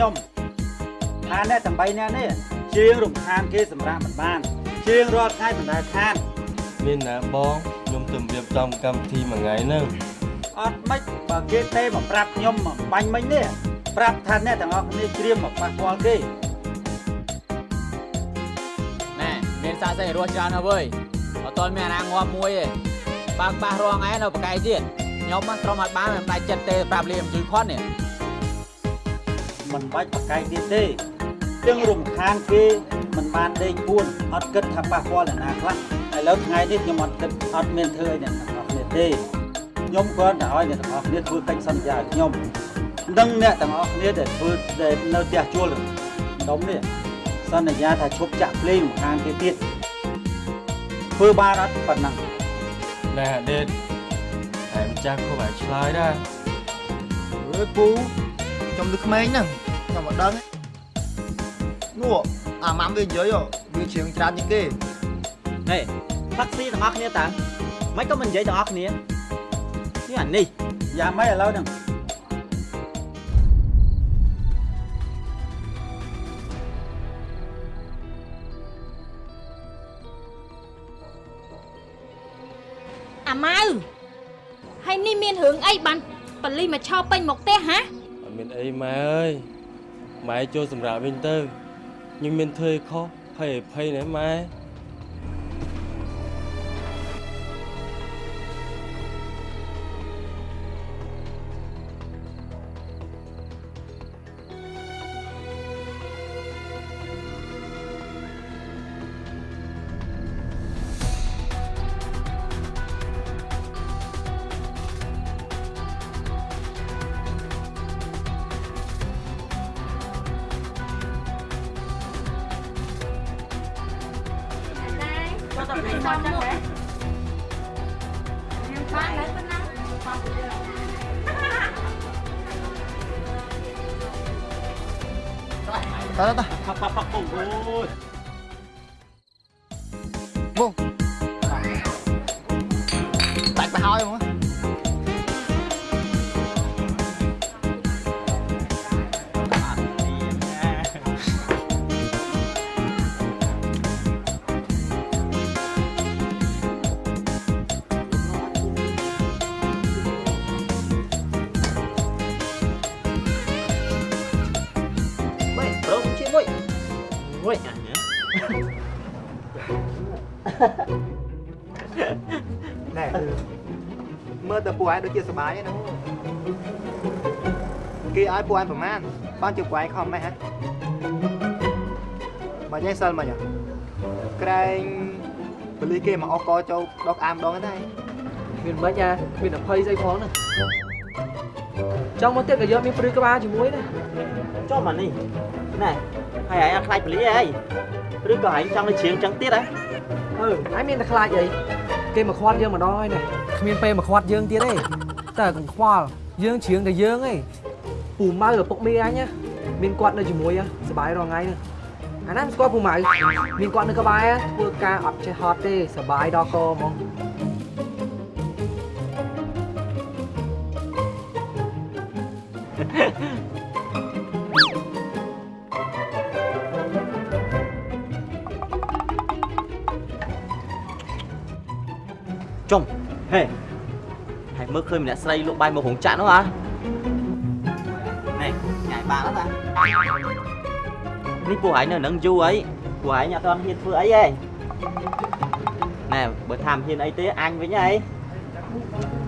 ខ្ញុំថាអ្នកទាំង3នាក់នេះជាងរំខានគេសម្រាប់មិនបាន ជាងរាល់ថ្ងៃមិនដែលខានមានណាបងខ្ញុំទៅរៀបចំកម្មវិធីមួយថ្ងៃហ្នឹងអត់មិនបើគេទេមកប្រាប់ខ្ញុំមកបាញ់មិញនេះប្រាប់ថាអ្នកទាំងអស់គ្នាច្រៀងមកប៉ះពាល់គេណែមានសាកសីរស់ច្រើនហើយវើយអត់ទាន់មានអាណាងាប់មួយទេបើកបាសរងឯនៅបកាយទៀតខ្ញុំមកក្រុមអត់បានមិនដាច់ចិត្តទេប្រាប់លីមជួយខាត់នេះ មិនបាច់បកកាយទៀតទេជាងរំខានគេមិនបានដេកពួនអត់គិតថាប៉ះពាល់អ្នកណាខ្លះឥឡូវថ្ងៃនេះខ្ញុំអត់គិតអត់មានធ្វើឲ្យអ្នកទាំងអស់គ្នាទេខ្ញុំគ្រាន់តែឲ្យអ្នកទាំងអស់គ្នាធ្វើកិច្ចសន្យាឲ្យខ្ញុំនិងអ្នកទាំងអស់គ្នាដែលធ្វើដែលនៅផ្ទះជួលដុំនេះសន្យាថាឈប់ចាក់ភ្លេងរំខានគេទៀតធ្វើបានអត់ប៉ុណ្ណឹងណែអាដេតតែម្ចាស់គួរឲ្យឆ្លើយដែរអើយពូ ខ្ញុំលើក្មេងហ្នឹងខ្ញុំមិនដឹងទេនោះអាម៉ាំវានិយាយហ៎វាច្រៀងច្រើនជាងគេហេផាក់ស៊ីទាំងអស់គ្នាតើមិនក៏មិននិយាយទាំងអស់គ្នានេះអានេះយ៉ាងម៉េចឥឡូវហ្នឹងអាម៉ៅហើយនេះមានរឿងអីបានបលីមកឆោពេញមកផ្ទះហ៎អត់ មានអីម៉ែអើយម៉ែចូលសម្រាប់វិញទៅខ្ញុំមានធ្វើអីខុសភ័យអភ័យណាម៉ែ ដាច់ទៅហើយហ្ម ឯងដូចជាសុបាយហ្នឹងគេឲ្យពួកឯងប្រមាណបានជួបពួកឯងខំម៉េះហ៎បើញ៉ៃសិលមិញក្រែងបលីគេមកអកកចូលដកអាមដងហ្នឹងដែរមានមិនអាមានអភ័យស្អីផងហ្នឹងចង់មកទៀតក៏យកមានព្រឺក្បាលជាមួយណាចុះមកនេះណែហើយឯងអត់ខ្លាចបលីអីឬក៏ឯងចង់ទៅជ្រៀងចឹងទៀតហ៎អឺឯងមានតែខ្លាចអី គេមកខ្វាត់យើងម្ដងហើយណាគ្មានពេលមកខ្វាត់យើងទៀតទេតែកុំខ្វល់យើងជ្រៀងតែយើងឯងពូម៉ៅឪពុកមីអញណាមានគាត់នៅជាមួយសบายរាល់ថ្ងៃហ្នឹងអាណាមិនស្គាល់ពូម៉ៅមានគាត់នៅក្បែរធ្វើការអត់ចេះហត់ទេសบายដល់កហ្មង ចុំហេហើយមើលឃើញម្នាក់ស្រីលក់បាយមករោងចក្រនោះហ៎នេះញ៉ៃបានអត់តានេះពួកឯងនៅនឹងយូរអីពួកឯងអត់ទាន់ហ៊ានធ្វើអីទេណែបើថាមិនហ៊ានអីទេអញវិញហី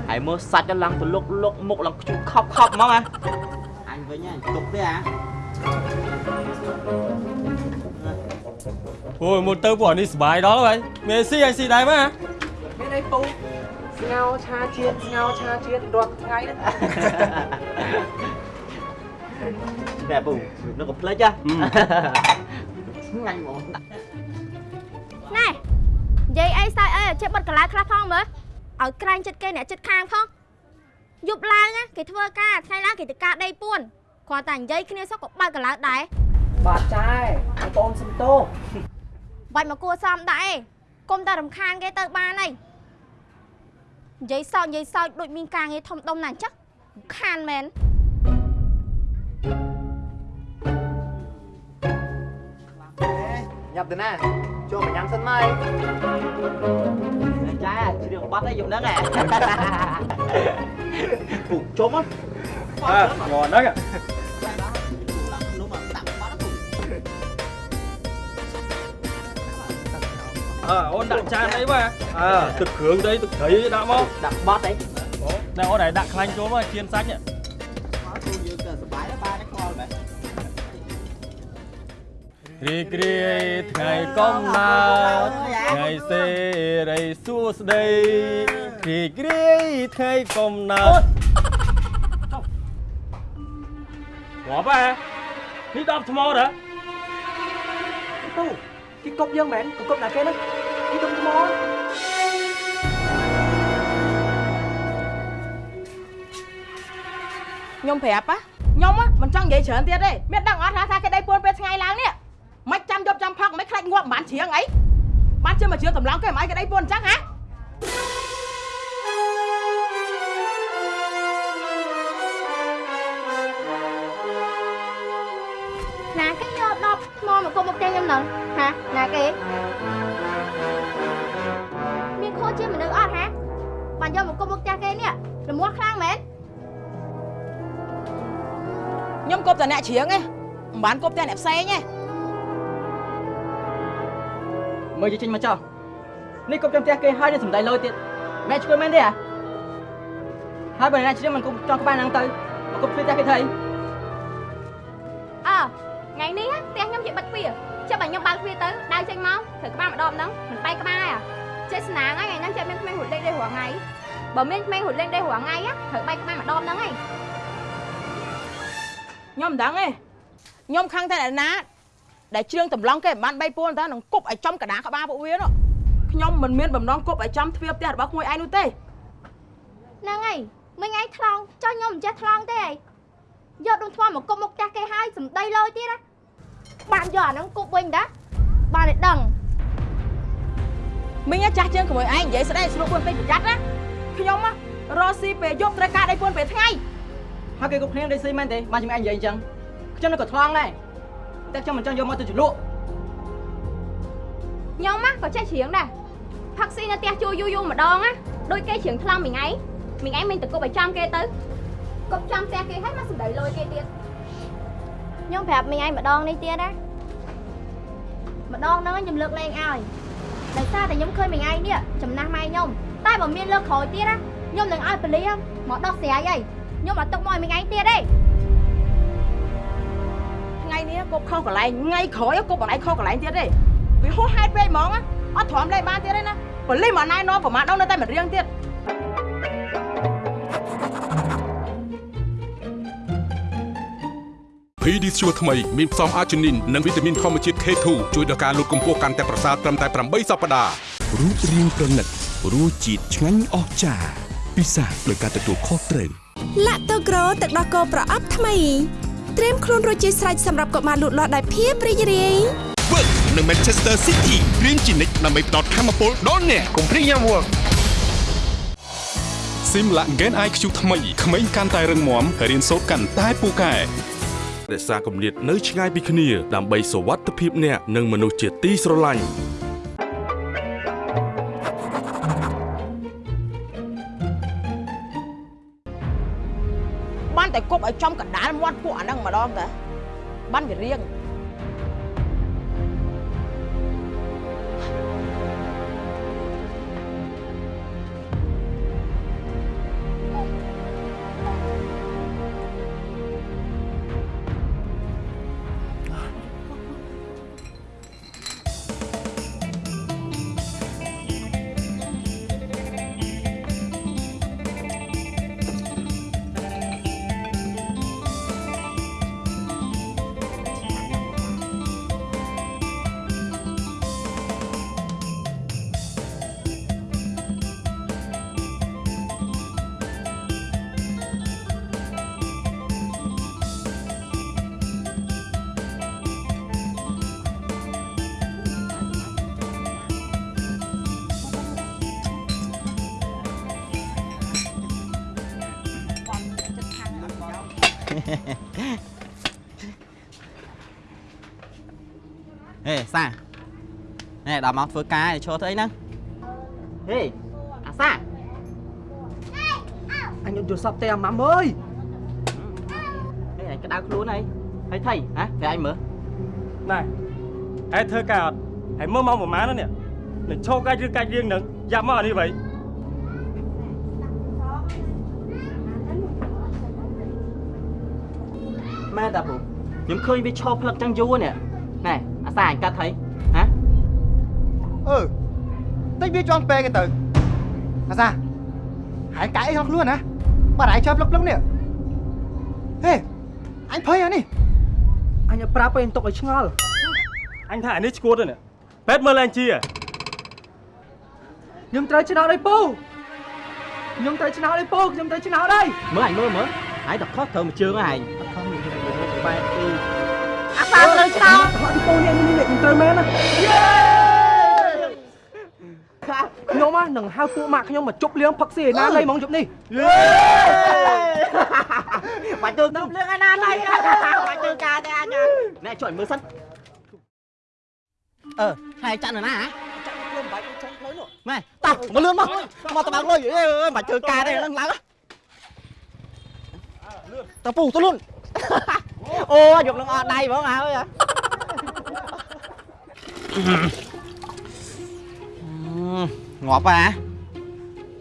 ហើយមើលសាច់ឡើងទៅលុកលុកមុខឡើងខ្ជុះខប់ខប់ហ្មងហ៎អញវិញហ៎ទុកទេហ៎អូយមុនទៅពួកនេះសុបាយដល់ហើយមានស៊ីអញស៊ីដែរមកហ៎ មានអីពូស្ងោឆាជាតិស្ងោឆាជាតិរាល់ថ្ងៃហ្នឹងតែពូនោះក៏ផ្លេចហ៎ឆ្ងាញ់ហ្មងណែនិយាយអីសើចអីឲ្យចេះបិទកន្លែងខ្លះផងមើលឲ្យក្រែងចិត្តគេអ្នកចិត្តខាងផងយប់ឡើងណាគេធ្វើការថ្ងៃឡើងគេទៅការដេកពួនគ្រាន់តែនិយាយគ្នាសោះក៏បើកកន្លែងដែរបាទចាយបងសំតោបាច់មកគួសមដែរឯងគុំតែរំខានគេទៅបានហើយ និយាយសោកនិយាយសោកដូចមានការងារធំដុំណាស់អញ្ចឹងរំខានមែនញ៉ាប់ទៅណាចូលមកញ៉ាំសិនមកចាជ្រៀងបាត់អីយំហ្នឹងហ៎ពូជុំហ៎អើយកហ្នឹង អើអូនដាក់ចានអីមកអើទឹកគ្រឿងទៅទឹកត្រីដាក់មកដាក់បត់អីតែអូនឯងដាក់ខ្លាញ់ចូលមកជៀនសាច់ហ៎យើងទៅសុបាយដែរបានខ្វល់បែបរីករាយថ្ងៃកំណើតថ្ងៃសេរីសួស្តីរីករាយថ្ងៃកំណើតងាប់ហ៎នេះដបថ្មហ៎ទៅ គេកប់យើងមែនក៏កប់ណាគេហ្នឹងគេទុំថ្មខ្ញុំប្រាប់ហ៎ខ្ញុំហ៎មិនចង់និយាយច្រើនទៀតទេមានដឹងអត់ថាថាគេដៃពួនពេលថ្ងៃឡើងនេះមិនចាំយប់ចាំផឹកមិនខ្លាចងាប់មិនបានជ្រៀងអីបានជិះមកជ្រៀងតម្លងគេមិនអីគេដៃពួនអញ្ចឹងហ៎ មកគុំមកផ្ទះគេនេះរមាស់ខ្លាំងមែនខ្ញុំគប់តែអ្នកជ្រៀងឯងមិនបានគប់តែអ្នកផ្សេងឯងមើលជិះចេញមកចោះនេះគប់ចាំផ្ទះគេហើយនេះសំដីលយទៀតម៉ែឆ្កួយមែនទេហ៎ហើយបើអ្នកជ្រៀងមិនគប់ចង់ក្បែរហ្នឹងទៅមកគប់ផ្ទះគេធ្វើអីអើថ្ងៃនេះផ្ទះខ្ញុំជាបិទទ្វារចាំបើខ្ញុំបើកទ្វារទៅដើរចេញមកត្រូវក្បាលម្ដងហ្នឹងមិនបែកក្បាលហ៎ចេះស្នាងហើយថ្ងៃហ្នឹងចេះមានក្មេងរត់លេងដេករាល់ថ្ងៃ បើមានក្មេងរត់លេងដេករាល់ថ្ងៃត្រូវបែកក្បាលម្ដងហ្នឹងឯងខ្ញុំមិនដឹងទេខ្ញុំខឹងតែអ្នកណាដែលជ្រៀងតម្លងគេមិនបានបីពួនតើនឹងគប់ឲ្យចំកដាក្បាលពួកវានោះខ្ញុំមិនមានបំណងគប់ឲ្យចំទ្វារផ្ទះរបស់ក្មួយឯងនោះទេហ្នឹងហើយមិញឯងថ្លង់ចុះខ្ញុំមិនចេះថ្លង់ទេឯងយកដុំថ្មមកគប់មុខចាស់គេហើយសំដីលយទៀតណាបានយកអាហ្នឹងគប់វិញតាបានតែដឹងមិញចាស់ជាងក្មួយឯងនិយាយស្ដីស្រួលពួនពេកប្រយ័ត្នណា ខ្ញុំរស់ស៊ីពេលយប់ត្រូវការដៃពួនពេលថ្ងៃហើយគេគ្រប់គ្នាដេកស៊ីមែនទេបានជំនាញនិយាយអញ្ចឹងខ្ញុំនៅក៏ថ្លង់ដែរតែខ្ញុំមិនចង់យកមកទៅជលក់ខ្ញុំណាក៏ចេះច្រៀងដែរផឹកស៊ីនៅផ្ទះជួយូរយូរម្ដងណាដូចគេច្រៀងថ្លង់មិញឯងមិញឯងមិញទៅគប់ឲ្យចំគេទៅគប់ចំផ្ទះគេហើយមកសំដីលយគេទៀតខ្ញុំប្រាប់មិញឯងម្ដងនេះទៀតណាម្ដងហ្នឹងខ្ញុំលើកលែងឲ្យដោយសារតែខ្ញុំឃើញមិញឯងនេះចំណាស់ម៉ែខ្ញុំ តែបើមានលើកក្រោយទៀតណាខ្ញុំនឹងឲ្យប៉ូលីសមកដោះស្រាយហើយខ្ញុំអត់ទុកមកឲ្យមិញឯងទៀតទេថ្ងៃនេះគប់ខុសកន្លែងថ្ងៃក្រោយគប់បន្លែងខុសកន្លែងទៀតទេវាហួសហេតុពេកហ្មងណាអត់ទ្រាំលេខបានទៀតទេណាប៉ូលីសមកណែនាំប្រមាថដល់នៅតែមិនរៀងទៀត PD ស្ជួរថ្មីមានផ្សំអាជីនីននិងវីតាមីនធម្មជាតិ K2 ជួយដល់ការលូតកម្ពស់កាន់តែប្រសើរត្រឹមតែ8សប្តាហ៍រូបរាងប្រណិត រសជាតិឆ្ងាញ់អស្ចារ្យពិសាដោយការទទួលខុសត្រូវឡាក់តូក្រូទឹកដោះគោប្រអប់ថ្មីត្រៀមខ្លួនរួចជាស្រេចសម្រាប់កុមារលូតលាស់ដោយភាពរីករាយ Work នៅ Manchester City រៀងជានិច្ចដើម្បីផ្ដល់ធម៌ពលដល់អ្នកកុំព្រីយ៉ាំ Work Simla Gen IQ ថ្មីក្មេងកាន់តែរឹងមាំរៀនសូត្រកាន់តែពូកែរក្សាគម្លាតនៅឆ្ងាយពីគ្នាដើម្បីសុវត្ថិភាពអ្នកនិងមនុស្សជាទីស្រឡាញ់ ចំកណ្ដាលមាត់ពួកអាហ្នឹងម្ដងតាបានវារៀង ដល់មកធ្វើការឈរធ្វើអីហ្នឹងហេអាសាអញយកទូរស័ព្ទទេអាម៉ាំអើយហេអញក្តៅខ្លួនអីហើយថៃហ៎តែអញមើលណែឯងធ្វើការអត់ឯងមើលមកប្រហែលនេះនឹងឈោកាច់ឬកាច់រៀងនឹងយ៉ាប់មកអានេះវិញមែនតាពូខ្ញុំឃើញវាឈរផ្លឹកចឹងយូរនេះណែអាសាអញកាត់ថៃ វាជន់ពេកទៅអាសាហើយកាយអីក្នុងខ្លួនណាបាត់ហើយចាប់លឹកលឹកនេះហេអញភ័យអានេះអញឲ្យប្រាប់ឲ្យទុកឲ្យឆ្ងល់អញថាអានេះឈួតទេនេះពេទ្យមើលឡើងជាខ្ញុំត្រូវឆ្នោតឲ្យពូខ្ញុំត្រូវឆ្នោតឲ្យពូខ្ញុំត្រូវឆ្នោតហើយមើលអញមើលមើលហើយតខុសត្រូវមួយជើងហើយអត់ខុសមានបែបទីអាសាត្រូវឆ្នោតពូនេះនេះខ្ញុំត្រូវមែនណា នឹងហៅពួកម៉ាក់ខ្ញុំមកជប់លៀងផឹកស៊ីឯណាលៃហ្មងជប់នេះបាច់ទៅទៅលឿងឯណាឡៃបាច់ទៅការទេអញណែជួយមើលសិនអឺហើយចាក់នៅណាហ៎ចាក់ខ្លួនបាច់ចាក់ផ្លូវនោះម៉ែតោះមកលឿនមកមកតបើកលុយអើយបាច់ធ្វើការទេឡើងឡើងតើពូទៅលឿនអូយកនឹងអត់ដៃហ្មងហើយ ងាប់ហ่ะ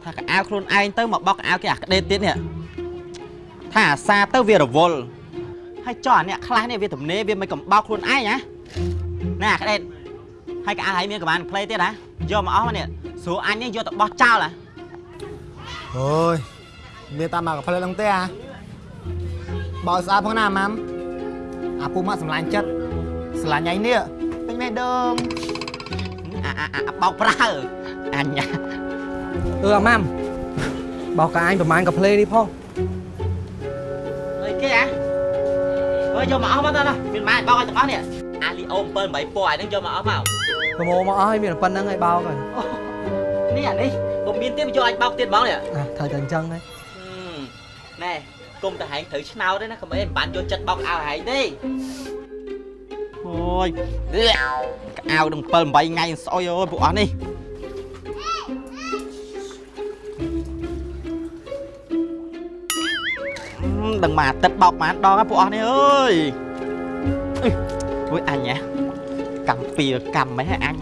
ថាកៅអៅខ្លួនឯងទៅមកបោកកៅអៅគេអាក្ដេតទៀតនេះថាអាសាទៅវារវល់ហើយចុះអាអ្នកខ្លះនេះវាទំនេរវាមិនកំបោកខ្លួនឯងណាណែអាក្ដេតហើយកៅអៅហើយមានកម្បានផ្លេទៀតណាយកមកអស់មកនេះស្រួលអញនេះយកទៅបោះចោលហ่ะអូយមានតាមមកផ្លែឡើងទេអាបោស្អាតផងណាម៉ាំអាពូមកសម្លាញ់ចិត្តស្រឡាញ់ឯងនេះពេញមេដងអាអាអាបោកប្រើ អញណាអឺអាម៉ាំបោកកាអញប្រហែលកាផ្លេនេះផងអីគេអាអើយយកមកអស់មកតើមានម៉ែបោកឲ្យទាំងអស់នេះអាលីអូ7 8ពណ៌អានេះយកមកអស់មកប្រមូលមកអស់ហើយមានប៉ុណ្្នឹងហើយបោកហើយនេះអានេះកុំមានទៀតយកអាចបោកទៀតហ្មងនេះអាត្រូវតែអញ្ចឹងហើយណែគុំតែហែងត្រូវឆ្នោតទេណាកុំអីមិនបានយកចិត្តបោកអៅហែងទេអូយកៅនឹង7 8ថ្ងៃស្អុយអូយពួកអស់នេះ ដឹងមកអាទិត្យបោកប៉ុន្មានដងហ្នឹងពួកអស់នេះអើយអុយអញហ៎កម្មពីកម្មមិនហ៎អញ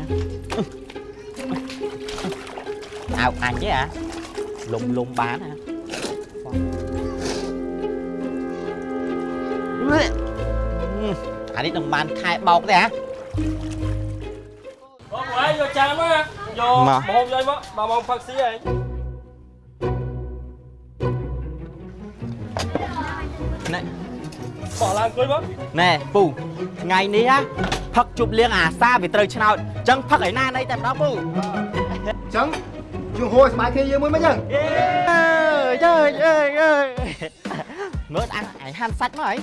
អើអញទេអាលុំលុំបានហ៎អអានេះនឹងបានខែបោកទេហ៎បងឯងយកចានមកយកមកម្ហូបយកមកដល់មកផឹកស៊ីឯង ណែ បោះឡើងអង្គុយមក ណែពូថ្ងៃនេះហ่ะផឹកជប់លៀងអាសាវាត្រូវឆ្នោតអញ្ចឹងផឹកឯណាណៃតែម្ដងពូ អញ្ចឹងជួហួយស្បែកគ្នាយើងមួយមិនអញ្ចឹង អើយអើយអើយអើយមើលអាឯងហាន់សាច់មកអី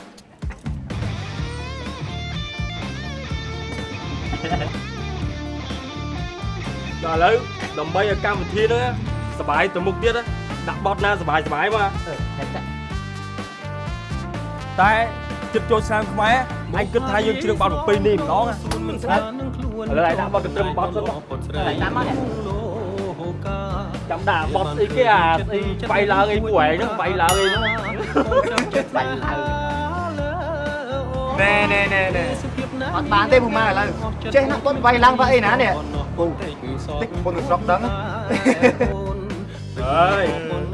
ដល់ឥឡូវដើម្បីឲ្យកម្មវិធីហ្នឹងសบายទៅមុខទៀតដាក់បត់ណាសบายសบายមក តែចិត្តចូលឆ្នាំខ្មែរអញគិតថាយើងជ្រឿងបត់ប្រពៃណីម្ដងមិនស្អាតឥឡូវឯងដាក់បត់ទៅត្រឹមបត់សិនមកឯងតាមមកនេះចាំដាក់បត់ស្អីគេអាស្អីបៃឡើងអីពួកឯងហ្នឹងបៃឡើងអីហ្នឹងបាច់ឡើងណែណែណែណែអត់បានទេពូម៉ាឥឡូវចេះណាស់គាត់វាយឡើងវាអីណានេះពូតិចពុនស្រុកដឹងអើយ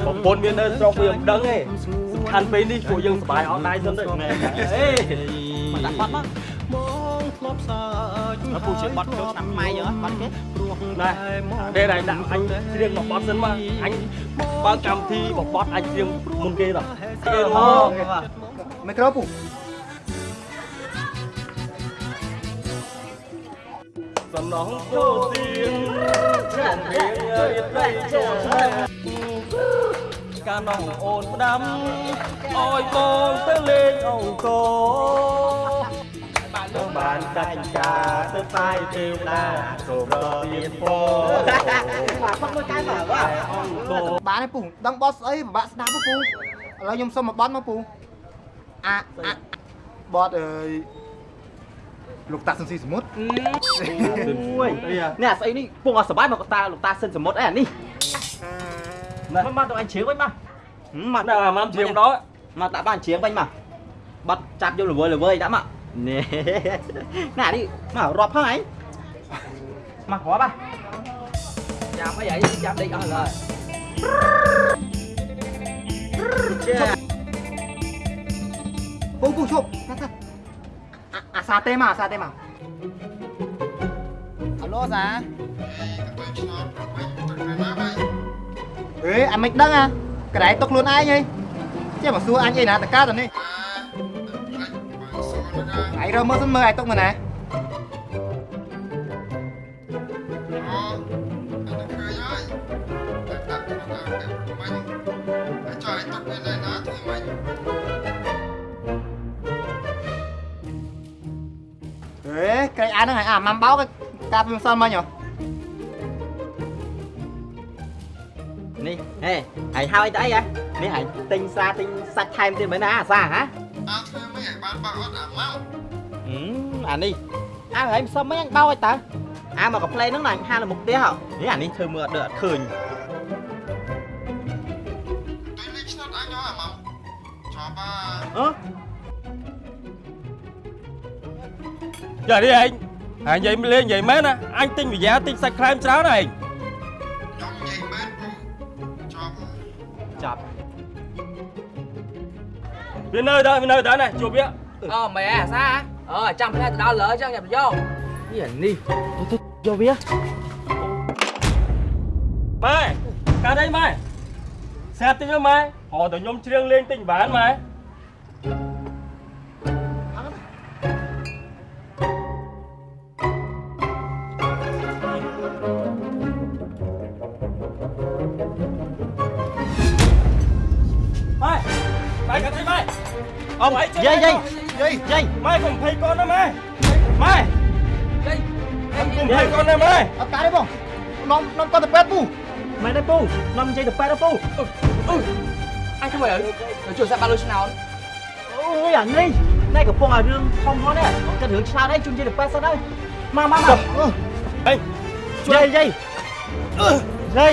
ប្រពន្ធមាននៅស្រុកវាមិនដឹងទេសំ ខាន់ពេលនេះពួកយើងសบายអត់ដែរសិនទៅណែអេ មកដាក់បត់មកមកពូជាបត់ចូលឆ្នាំខ្មែរយើងហ៎បត់គេ ណែពេលឯងដាក់អញច្រៀងមកបត់សិនមកអញបើកកម្មវិធីមកបត់អញច្រៀងមុនគេតោះ អឺហូ មីក្រូពូ សំណងគោទៀងចាំរៀងរៀបរយចូល កានងអូនផ្ដាំអោយបងទៅលេងអង្គរបានកាច់ការទៅផ្សាយទេវតាសូមរមានពរមកផឹកមួយកែមកវ៉ាអង្គរបានទេពូដឹងបត់ស្អីពិបាកស្ដាប់ទេពូឥឡូវខ្ញុំសុំមកបត់មកពូអាអាបត់អើយលោកតាក់សន្ស៊ីសមុទ្រអូយនេះស្អីនេះពងអត់សបាយមកតាលោកតាសិនសមុទ្រអីអានេះ មកមកទៅអញជ្រៀងវិញមកមកដាក់អាម៉ាំច្រៀងដល់មកដាក់បានជ្រៀងវិញមកបាត់ចាប់យកល្វើល្វើដាក់មកនេះណានេះ ហេអញមិនដឹងអាកន្លែងទុកខ្លួនឯងហីចេះមកសួរអញអីណាតកាតនេះអញរើមើលសិនមើលឯទុកមកណាហេក្រែងអាហ្នឹងហើយអាម៉ាំបោកកាប់មិនសល់មិញហ៎ នេះហេហើយហើយទៅអីហ៎នេះហើយទិញសាទិញសាច់ថែមទៀតមែនណាអាសាហ៎អើធ្វើមិនឲ្យបានបើអត់អាម៉ៅហឹមអានេះអើហើយមិនសមមិនអញបោឲ្យតើអាមកកាផ្លេហ្នឹងណាអញហាលមុខផ្ទះហ៎នេះអានេះធ្វើមើលអត់ដូចអត់ឃើញទុយលេខឆ្នោតអញហ៎អាម៉ៅជាប់អាអឺចានេះឯងហើយនិយាយលេងនិយាយមែនណាអញទិញវិយាទិញសាច់ខ្លែមច្រើនឯង វានៅដល់វានៅដល់ណាជួបវាអូមែអាសាអឺចាំផ្លែទៅដល់លើចឹងចាំយកនេះអានេះទៅយកវាម៉ែកាត់អីម៉ែស្អាតតិចមើលម៉ែហៅតែខ្ញុំច្រៀងលេងតិចបានម៉ែម៉ែ អមយាយយាយយាយយាយម៉ែកុំភ័យកូនណាម៉ែម៉ែយាយកុំភ័យកូនណាម៉ែអត់កាទេបងនំនំគាត់ទៅពេទ្យពូមែនទេពូនាំនិយាយទៅប៉ែទៅពូអញធ្វើអីជួយសាប់បាល់លុយឆ្នោតអូយអានេះណែកំពុងឲ្យរឿងធំផងនេះគិតរឿងឆ្នោតអីជូននិយាយទៅប៉ែសិនហើយមកមកមកអេយាយយាយយាយ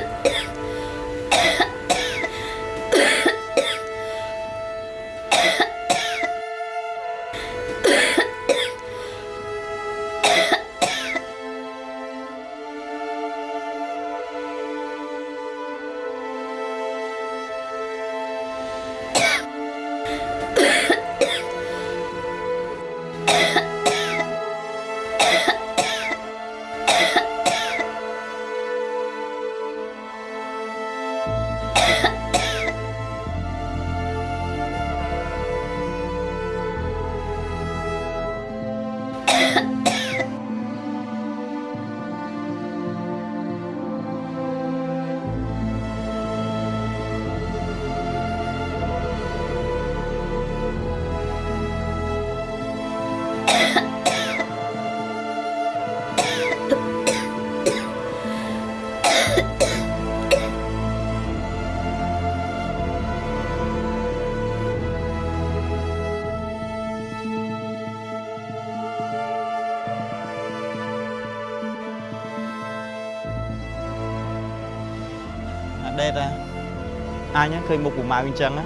អញឃើញមុខពូម៉ៅអញ្ចឹងណា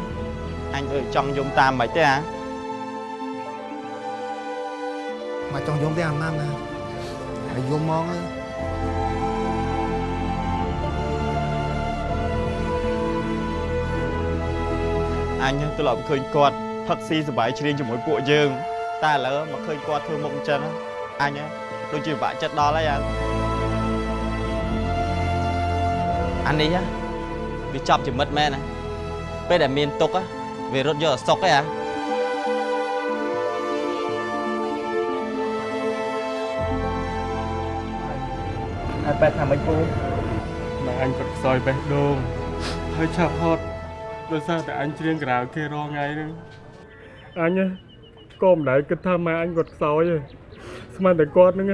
អញធ្វើចង់យំតាមមិនទេអាមកចង់យំទេអាម៉ាំណាហើយយំមកទៅអញទន្លាប់ឃើញគាត់ផឹកស៊ីសប្បាយជ្រៀងជាមួយពួកយើង តែឥឡូវមកឃើញគាត់ធ្វើមុខអញ្ចឹងអញដូចជាពិបាកចិត្តដល់ហើយអាអានេះហ៎ វាចប់ជាមិត្តមែនណាពេលដែលមានទុកហ៎វារត់យកអសុកឯអាហើយបែរថាមិនពូម៉ែអញគាត់ខ្សោយបេះដូងហើយឆាប់ហត់ដោយសារតែអញច្រៀងក្រៅគេរងថ្ងៃហ្នឹងអញក៏មិនដែលគិតថាម៉ែអញគាត់ខ្សោយទេស្មានតែគាត់ហ្នឹង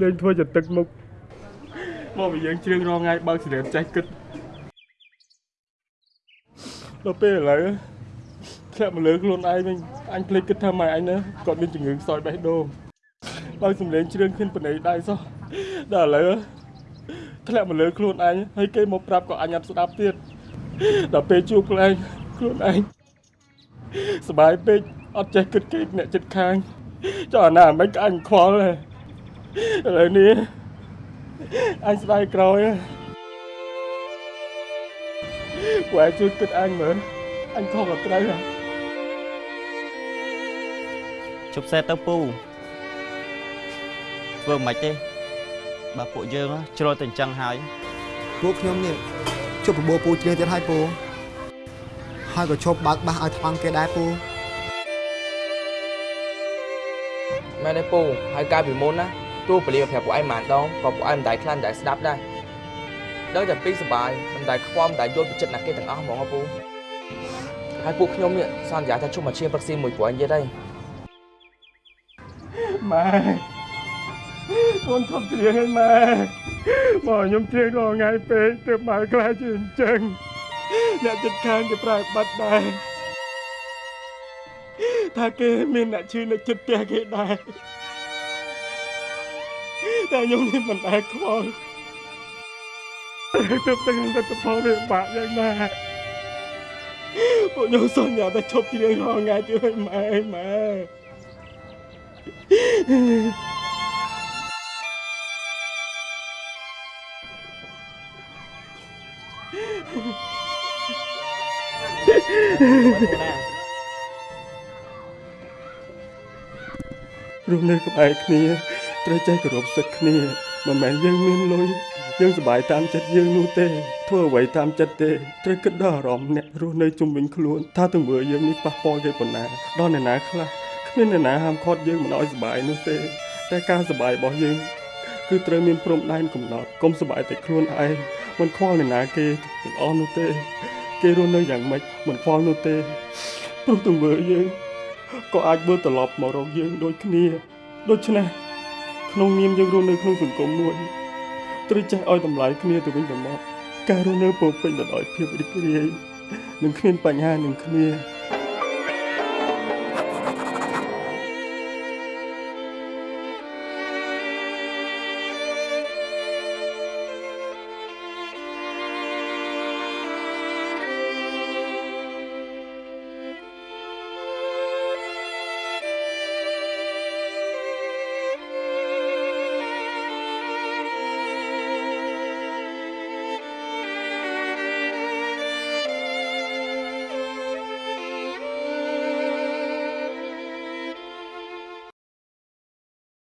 លេងធ្វើជាទឹកមុខមកវាយើងច្រៀងរងថ្ងៃបើកសិរៀនចេះគិត ដល់ពេលឥឡូវធ្លាក់មកលើខ្លួនឯងវិញអញភ្លេចគិតថាម៉ែអញណាគាត់មានជំងឺខ្សោយបេះដូងបើកសំលេងច្រៀងគ្មានបណៃដៃសោះដល់ឥឡូវ ធ្លាក់មកលើខ្លួនអញហើយគេមកប្រាប់ក៏អញអត់ស្ដាប់ទៀតដល់ពេលជួបខ្លួនឯងខ្លួនឯងសบายពេកអត់ចេះគិតគេអ្នកចិត្តខាងចុះអាណាមិនក៏អញខ្វល់ដែរឥឡូវនេះអញស្ដាយក្រោយ ពួកឯងជួយគិតអញមើលអញខុសក៏ត្រូវហើយជប់សេះទៅពូធ្វើមិនទេបើពួកយើងជ្រុលតែអញ្ចឹងហើយពួកខ្ញុំនេះជប់បបោពូជ្រៀងទៀតហើយពូហើយក៏ឈប់បើកបាសឲ្យថ្វាំងគេដែរពូមែនទេពូហើយកាលពីមុនណាទោះពលាប្រាប់ពួកឯងមិនដងក៏ពួកឯងមិនដែលខ្លាចមិនដែលស្ដាប់ដែរដឹងតែពីសបាយ មិនដែលខ្វល់មិនដែលយល់ពីចិត្តណាគេទាំងអស់ហ្មងហ៎ពូហើយពួកខ្ញុំនេះសន្យាថាជុំមកឈៀងប្រឹកស៊ីមួយពួកឯងទៀតហើយម៉ែកូនធំច្រៀងឲ្យម៉ែមកខ្ញុំច្រៀងរាល់ថ្ងៃពេកទើបម៉ែខ្លាចជាអញ្ចឹងអ្នកចិត្តខាងគេប្រើបាត់ដែរថាគេមានអ្នកឈឺនៅចិត្តផ្ទះគេដែរតែខ្ញុំនេះមិនដែលខ្វល់ ទើបទាំងតែផលវាបាក់យ៉ាងណាពួកខ្ញុំសន្យាថាឈប់ច្រៀងរាល់ថ្ងៃទៀតឲ្យម៉ែម៉ែរស់នៅក្បែរគ្នាត្រូវចេះគោរពសិទ្ធិគ្នាមិនមែនយើងមានលុយ យើងសប្បាយតាមចិត្តយើងនោះទេធ្វើអ្វីតាមចិត្តទេត្រូវគិតដល់អារម្មណ៍អ្នករស់នៅជុំវិញខ្លួនថាទង្វើយើងនេះប៉ះពាល់គេប៉ុណ្ណាដល់អ្នកណាខ្លះគ្មានអ្នកណាហាមឃាត់យើងមិនឲ្យសប្បាយនោះទេ តែការសប្បាយរបស់យើងគឺត្រូវមានព្រំដែនកំណត់កុំសប្បាយតែខ្លួនឯងមិនខ្វល់អ្នកណាគេទាំងអស់នោះទេ គេរស់នៅយ៉ាងម៉េចមិនខ្វល់នោះទេព្រោះទង្វើយើងក៏អាចមើលត្រឡប់មករកយើងដូចគ្នាដូច្នេះក្នុងនាមយើងរស់នៅក្នុងសង្គមមួយ ត្រូវចេះឲ្យតម្លៃគ្នាទៅវិញទៅមកការរស់នៅពោរពេញទៅដោយភាពរីករាយនិងគ្មានបញ្ហានឹងគ្នា